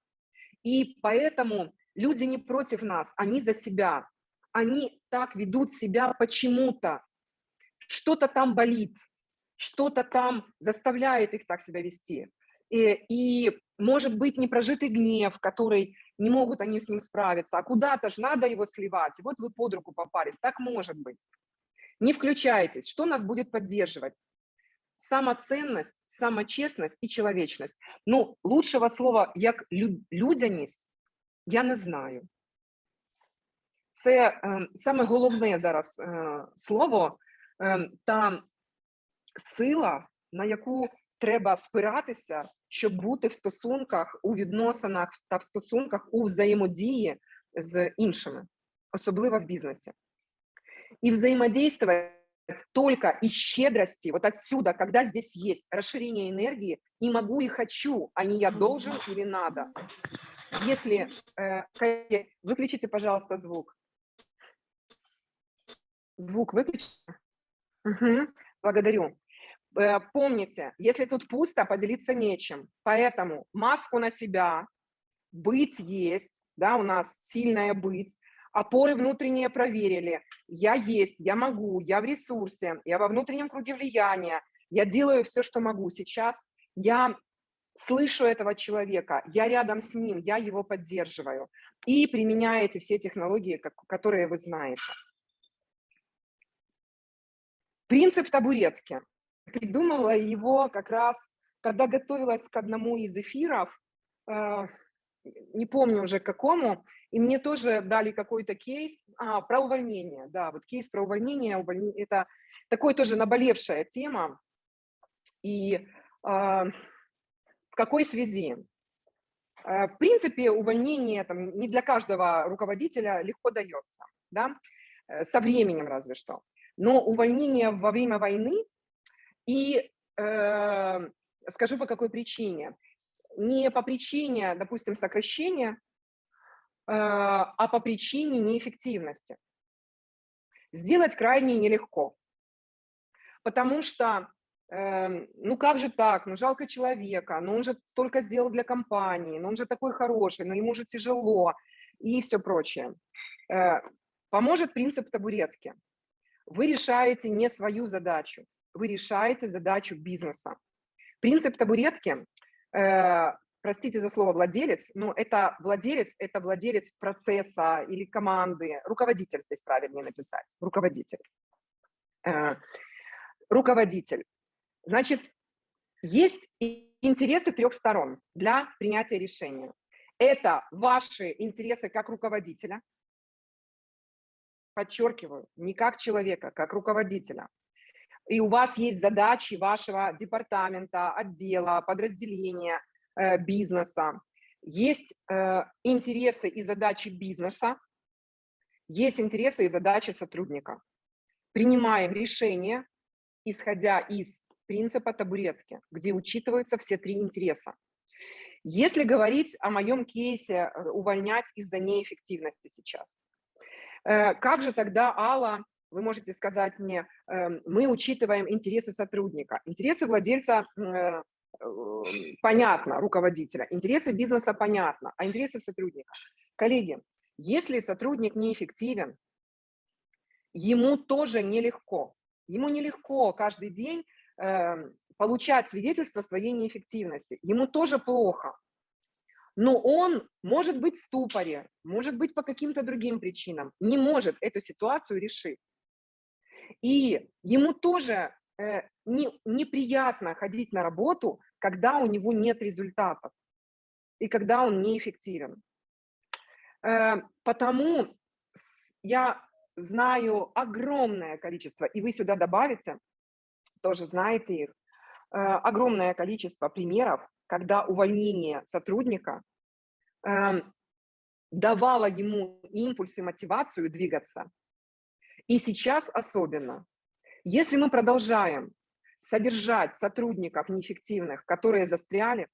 И поэтому люди не против нас, они за себя. Они так ведут себя почему-то. Что-то там болит, что-то там заставляет их так себя вести. И, и может быть непрожитый гнев, который не могут они с ним справиться, а куда-то же надо его сливать, и вот вы под руку попались, так может быть. Не включайтесь, что нас будет поддерживать? Самоценность, самочесность і человечность. Ну, лучшего слова, як людяність, я не знаю. Це е, саме головне зараз е, слово е, та сила, на яку треба спиратися щоб бути в стосунках, у відносинах та в стосунках у взаємодії з іншими, особливо в бізнесі. И взаимодействовать только из щедрости, вот отсюда, когда здесь есть расширение энергии, и могу, и хочу, а не я должен или надо. Если... Э, выключите, пожалуйста, звук. Звук выключите. Угу, благодарю. Э, помните, если тут пусто, поделиться нечем. Поэтому маску на себя, быть есть, да, у нас сильная быть, опоры внутренние проверили, я есть, я могу, я в ресурсе, я во внутреннем круге влияния, я делаю все, что могу сейчас, я слышу этого человека, я рядом с ним, я его поддерживаю и применяете все технологии, которые вы знаете. Принцип табуретки придумала его как раз, когда готовилась к одному из эфиров, э, не помню уже к какому, и мне тоже дали какой-то кейс а, про увольнение. Да, вот кейс про увольнение, увольнение это такой тоже наболевшая тема. И э, в какой связи? Э, в принципе, увольнение там, не для каждого руководителя легко дается, да? со временем разве что. Но увольнение во время войны и э, скажу по какой причине. Не по причине, допустим, сокращения, э, а по причине неэффективности. Сделать крайне нелегко. Потому что, э, ну как же так, ну жалко человека, ну он же столько сделал для компании, ну он же такой хороший, но ему же тяжело и все прочее. Э, поможет принцип табуретки. Вы решаете не свою задачу, вы решаете задачу бизнеса. Принцип табуретки, э, простите за слово владелец, но это владелец, это владелец процесса или команды, руководитель здесь правильнее написать, руководитель. Э, руководитель. Значит, есть интересы трех сторон для принятия решения. Это ваши интересы как руководителя, подчеркиваю, не как человека, как руководителя и у вас есть задачи вашего департамента, отдела, подразделения, э, бизнеса, есть э, интересы и задачи бизнеса, есть интересы и задачи сотрудника. Принимаем решение, исходя из принципа табуретки, где учитываются все три интереса. Если говорить о моем кейсе э, увольнять из-за неэффективности сейчас, как же тогда, Алла, вы можете сказать мне, эм, мы учитываем интересы сотрудника. Интересы владельца э, понятно, руководителя, интересы бизнеса понятно, а интересы сотрудника. Коллеги, если сотрудник неэффективен, ему тоже нелегко. Ему нелегко каждый день э, получать свидетельство своей неэффективности. Ему тоже плохо. Но он может быть в ступоре, может быть по каким-то другим причинам, не может эту ситуацию решить. И ему тоже э, не, неприятно ходить на работу, когда у него нет результатов и когда он неэффективен. Э, потому я знаю огромное количество, и вы сюда добавите, тоже знаете их, э, огромное количество примеров, когда увольнение сотрудника э, давало ему импульс и мотивацию двигаться. И сейчас особенно. Если мы продолжаем содержать сотрудников неэффективных, которые застряли,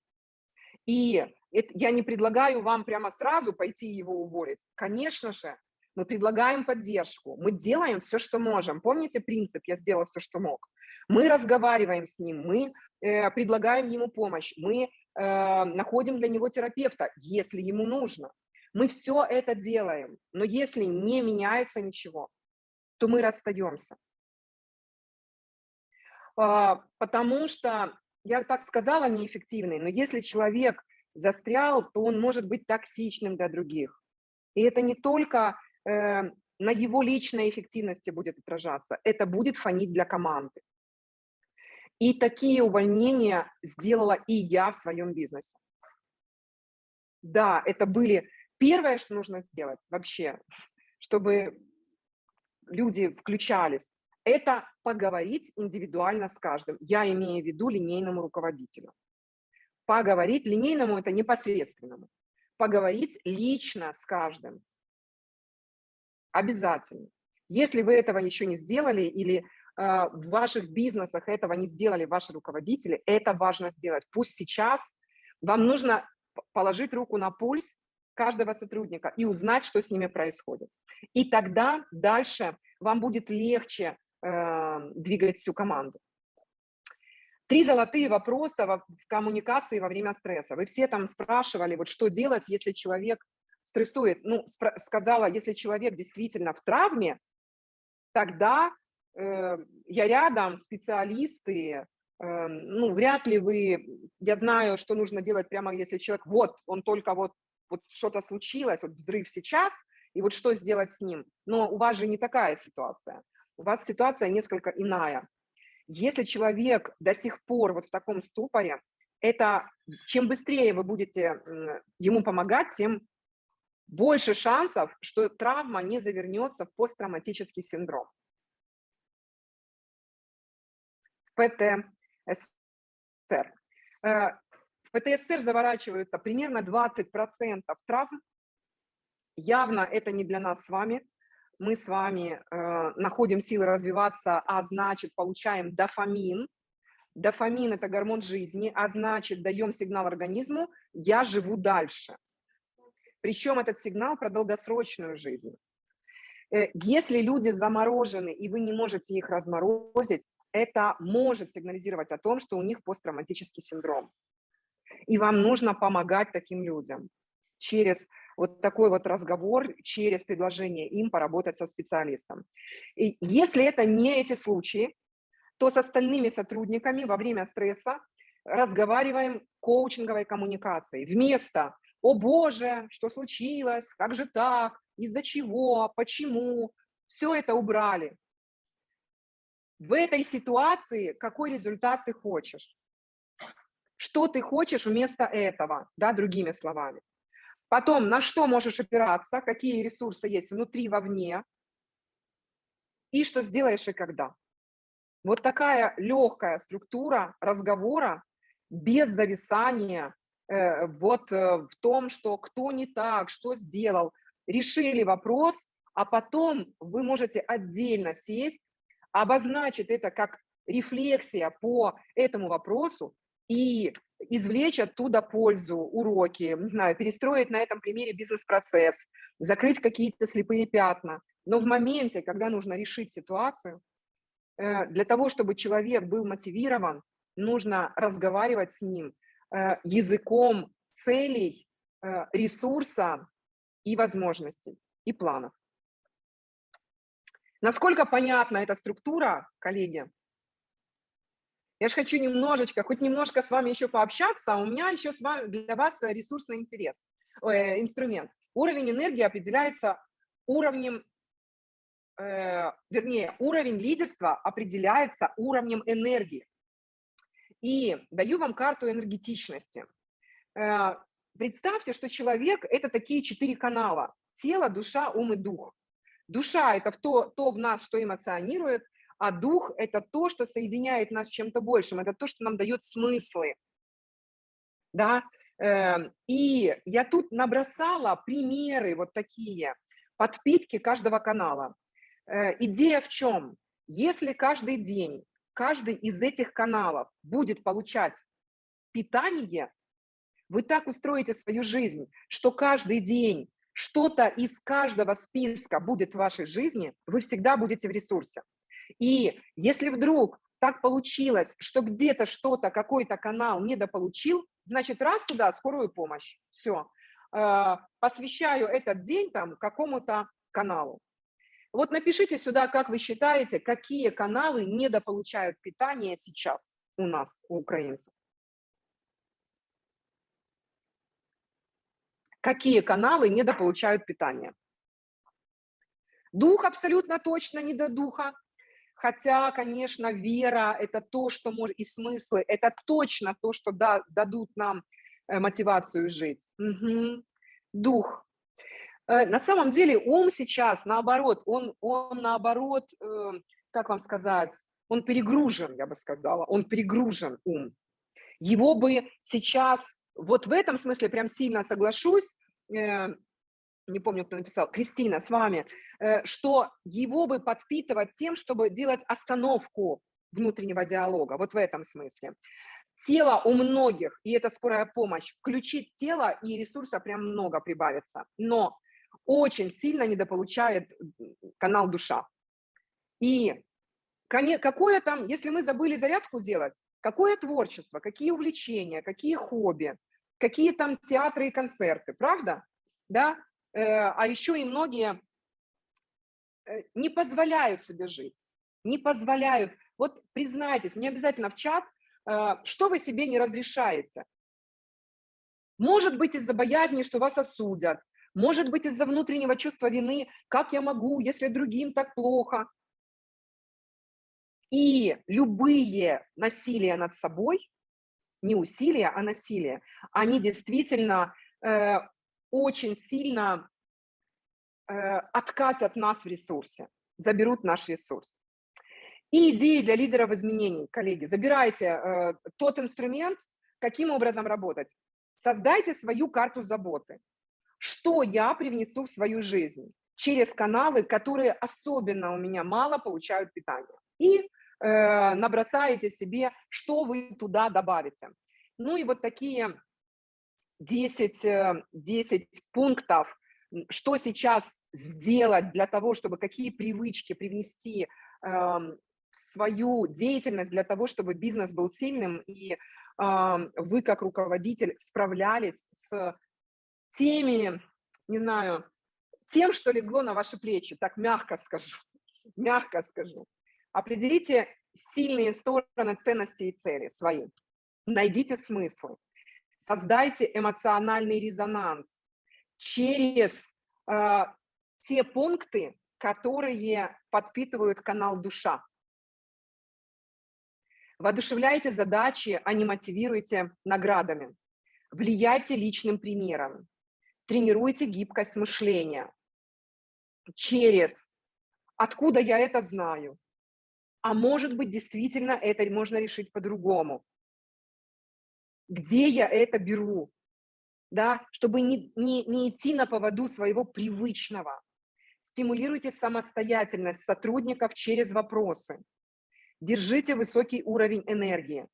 и это, я не предлагаю вам прямо сразу пойти его уволить. Конечно же, мы предлагаем поддержку, мы делаем все, что можем. Помните принцип «я сделал все, что мог»? Мы разговариваем с ним, мы э, предлагаем ему помощь, мы э, находим для него терапевта, если ему нужно. Мы все это делаем, но если не меняется ничего, то мы расстаемся. А, потому что, я так сказала, неэффективный, но если человек застрял, то он может быть токсичным для других. И это не только э, на его личной эффективности будет отражаться, это будет фонить для команды. И такие увольнения сделала и я в своем бизнесе. Да, это были первое, что нужно сделать вообще, чтобы люди включались, это поговорить индивидуально с каждым. Я имею в виду линейному руководителю. Поговорить линейному – это непосредственному. Поговорить лично с каждым. Обязательно. Если вы этого еще не сделали или э, в ваших бизнесах этого не сделали ваши руководители, это важно сделать. Пусть сейчас вам нужно положить руку на пульс каждого сотрудника и узнать, что с ними происходит. И тогда дальше вам будет легче э, двигать всю команду. Три золотые вопроса в коммуникации во время стресса. Вы все там спрашивали, вот что делать, если человек стрессует, ну, сказала, если человек действительно в травме, тогда э, я рядом, специалисты, э, ну, вряд ли вы, я знаю, что нужно делать прямо, если человек, вот, он только вот, вот что-то случилось, вот взрыв сейчас, и вот что сделать с ним. Но у вас же не такая ситуация, у вас ситуация несколько иная. Если человек до сих пор вот в таком ступоре, это чем быстрее вы будете ему помогать, тем больше шансов, что травма не завернется в посттравматический синдром. ПТСР. Э, в ПТСР заворачиваются примерно 20% травм. Явно это не для нас с вами. Мы с вами э, находим силы развиваться, а значит получаем дофамин. Дофамин – это гормон жизни, а значит даем сигнал организму «я живу дальше». Причем этот сигнал про долгосрочную жизнь. Э, если люди заморожены, и вы не можете их разморозить, это может сигнализировать о том, что у них посттравматический синдром. И вам нужно помогать таким людям через вот такой вот разговор, через предложение им поработать со специалистом. И если это не эти случаи, то с остальными сотрудниками во время стресса разговариваем коучинговой коммуникацией. Вместо о боже, что случилось, как же так, из-за чего, почему, все это убрали. В этой ситуации какой результат ты хочешь? Что ты хочешь вместо этого, да, другими словами. Потом, на что можешь опираться, какие ресурсы есть внутри, вовне, и что сделаешь и когда. Вот такая легкая структура разговора без зависания, вот э, в том, что кто не так, что сделал. Решили вопрос, а потом вы можете отдельно сесть, обозначить это как рефлексия по этому вопросу и извлечь оттуда пользу, уроки, не знаю, перестроить на этом примере бизнес-процесс, закрыть какие-то слепые пятна. Но в моменте, когда нужно решить ситуацию, э, для того, чтобы человек был мотивирован, нужно разговаривать с ним э, языком целей, э, ресурса и возможностей, и планов. Насколько понятна эта структура, коллеги? Я же хочу немножечко, хоть немножко с вами еще пообщаться, а у меня еще с вами, для вас ресурсный интерес, э, инструмент. Уровень энергии определяется уровнем, э, вернее, уровень лидерства определяется уровнем энергии. И даю вам карту энергетичности. Э, представьте, что человек – это такие четыре канала. Тело, душа, ум и дух. Душа – это то, то в нас, что эмоционирует – а дух – это то, что соединяет нас с чем-то большим, это то, что нам дает смыслы. Да? Эм, и я тут набросала примеры вот такие, подпитки каждого канала. Э, идея в чем? Если каждый день каждый из этих каналов будет получать питание, вы так устроите свою жизнь, что каждый день что-то из каждого списка будет в вашей жизни, вы всегда будете в ресурсе. И если вдруг так получилось, что где-то что-то, какой-то канал недополучил, значит, раз туда скорую помощь. Все. Э, посвящаю этот день там какому-то каналу. Вот напишите сюда, как вы считаете, какие каналы недополучают питание сейчас у нас, у украинцев. Какие каналы недополучают питание? Дух абсолютно точно не до духа. Хотя, конечно, вера – это то, что может, и смыслы – это точно то, что да, дадут нам э, мотивацию жить. Угу. Дух. Э, на самом деле ум сейчас, наоборот, он, он наоборот, э, как вам сказать, он перегружен, я бы сказала, он перегружен ум. Его бы сейчас, вот в этом смысле прям сильно соглашусь, не помню, кто написал, Кристина, с вами, э, что его бы подпитывать тем, чтобы делать остановку внутреннего диалога, вот в этом смысле. Тело у многих, и это скорая помощь, включить тело, и ресурса прям много прибавится, но очень сильно недополучает канал душа. И какое там, если мы забыли зарядку делать, какое творчество, какие увлечения, какие хобби, какие там театры и концерты, правда? Да, Э, а еще и многие э, не позволяют себе жить, не позволяют. Вот признайтесь, не обязательно в чат, э, что вы себе не разрешаете. Может быть из-за боязни, что вас осудят, может быть из-за внутреннего чувства вины, как я могу, если другим так плохо. И любые насилия над собой, не усилия, а насилие, они действительно очень сильно э, откатят нас в ресурсе, заберут наш ресурс. И идеи для лидеров изменений, коллеги, забирайте э, тот инструмент, каким образом работать. Создайте свою карту заботы. Что я привнесу в свою жизнь через каналы, которые особенно у меня мало получают питание. И э, набросаете себе, что вы туда добавите. Ну и вот такие 10, 10 э, пунктов, что сейчас сделать для того, чтобы какие привычки привнести в свою деятельность для того, чтобы бизнес был сильным и вы как руководитель справлялись с теми, не знаю, тем, что легло на ваши плечи, так мягко скажу, мягко скажу. Определите сильные стороны ценности и цели свои. Найдите смыслы создайте эмоциональный резонанс через э, те пункты, которые подпитывают канал душа. Воодушевляйте задачи, а не мотивируйте наградами. Влияйте личным примером. Тренируйте гибкость мышления через «откуда я это знаю?», а может быть, действительно это можно решить по-другому где я это беру, да, чтобы не, не, не идти на поводу своего привычного. стимулируйте самостоятельность сотрудников через вопросы. Держите высокий уровень энергии.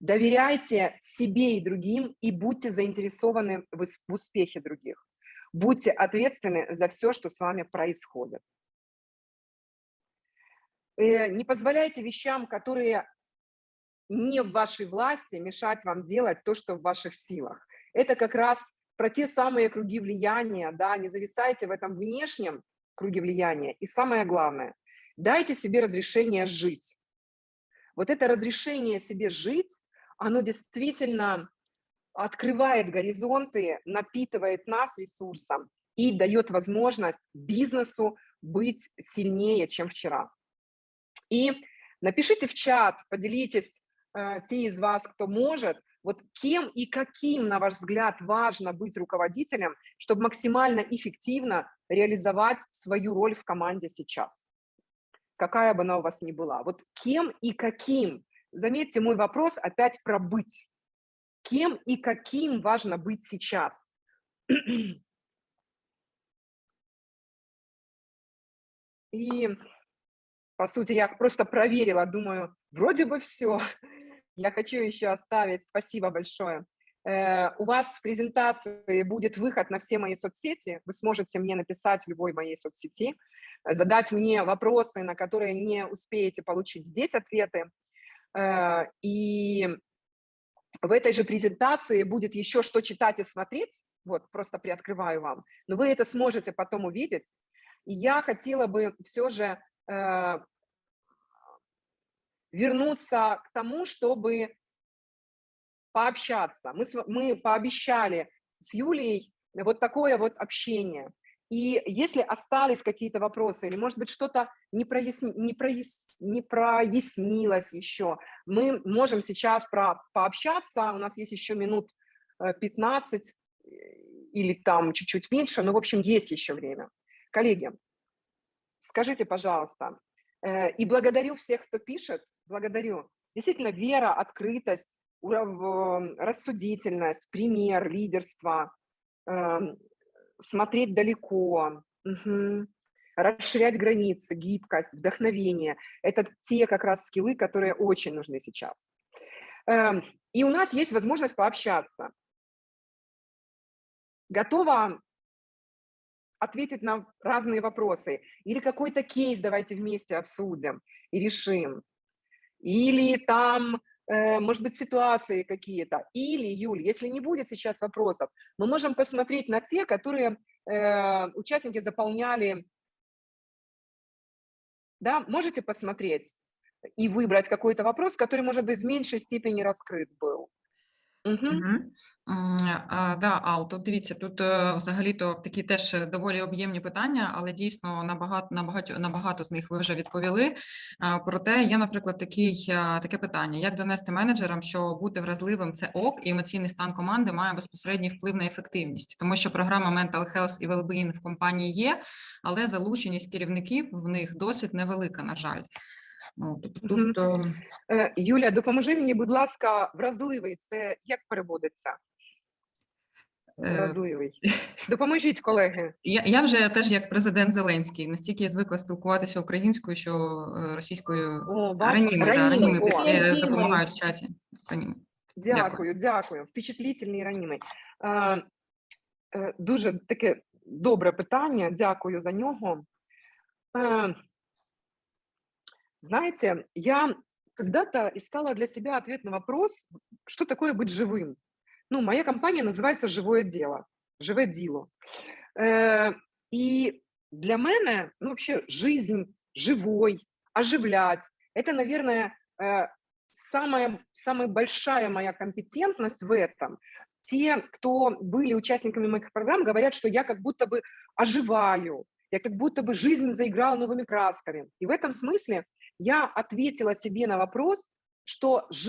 Доверяйте себе и другим и будьте заинтересованы в успехе других. Будьте ответственны за все, что с вами происходит. Э, Не позволяйте вещам, которые не в вашей власти, мешать вам делать то, что в ваших силах. Это как раз про те самые круги влияния, да, не зависайте в этом внешнем круге влияния. И самое главное, дайте себе разрешение жить. Вот это разрешение себе жить, оно действительно открывает горизонты, напитывает нас ресурсом и дает возможность бизнесу быть сильнее, чем вчера. И напишите в чат, поделитесь, э, те из вас, кто может, вот кем и каким, на ваш взгляд, важно быть руководителем, чтобы максимально эффективно реализовать свою роль в команде сейчас. Какая бы она у вас ни была. Вот кем и каким. Заметьте, мой вопрос опять про быть. Кем и каким важно быть сейчас? И, по сути, я просто проверила, думаю, вроде бы все. Я хочу еще оставить, спасибо большое. Э, У вас в презентации будет выход на все мои соцсети. Вы сможете мне написать в любой моей соцсети, задать мне вопросы, на которые не успеете получить здесь ответы. Э, И в этой же презентации будет еще что читать и смотреть. Вот, просто приоткрываю вам. Но вы это сможете потом увидеть. И я хотела бы все же э, вернуться к тому, чтобы пообщаться. Мы, мы пообещали с Юлией вот такое вот общение. И если остались какие-то вопросы, или, может быть, что-то не, проясни- не, прояс- не прояснилось еще, мы можем сейчас про- пообщаться. У нас есть еще минут э, 15 э, или там чуть-чуть меньше, но, в общем, есть еще время. Коллеги, скажите, пожалуйста, э, и благодарю всех, кто пишет, благодарю. Действительно, вера, открытость, э, рассудительность, пример, лидерство, эм, смотреть далеко, мгм, расширять границы, гибкость, вдохновение. Это те как раз скиллы, которые очень нужны сейчас. Эм, И у нас есть возможность пообщаться. Готова ответить на разные вопросы. Или какой-то кейс давайте вместе обсудим и решим. Или там, может быть, ситуации какие-то. Или, Юль, если не будет сейчас вопросов, мы можем посмотреть на те, которые э, участники заполняли. Да, можете посмотреть и выбрать какой-то вопрос, который, может быть, в меньшей степени раскрыт был. Да, Ал, тут дивіться, тут е, взагалі-то такі теж е, доволі об'ємні питання, але дійсно на багато, на багато, на багато з них ви вже відповіли. А, Проте є, наприклад, такий, таке питання: як донести менеджерам, що бути вразливим це ок, і емоційний стан команди має безпосередній вплив на ефективність, тому що програма Mental Health і Wellbeing в компанії є, але залученість керівників в них досить невелика, на жаль. Ну, тобто тут е, Юля, допоможи мені, будь ласка, вразливий. Це як переводиться? е, Вразливий. Допоможіть, колеги. Я, я вже теж як президент Зеленський настільки я звикла спілкуватися українською, що е, російською О, бачите? раніми, да, Раніми, раніми о. Раніми. допомагають в чаті. Раніми. Дякую, дякую. Впечатлительний раніми. Е, е, Дуже таке добре питання, дякую за нього. Е, Знаете, я когда-то искала для себя ответ на вопрос, что такое быть живым. Ну, моя компания называется «Живое дело», «Живе діло». Е, И для мене, ну, вообще, жизнь живой, оживлять, это, наверное, э, самая, самая большая моя компетентность в этом. Те, кто были участниками моих программ, говорят, что я как будто бы оживаю, я как будто бы жизнь заиграла новыми красками. И в этом смысле я ответила себе на вопрос, что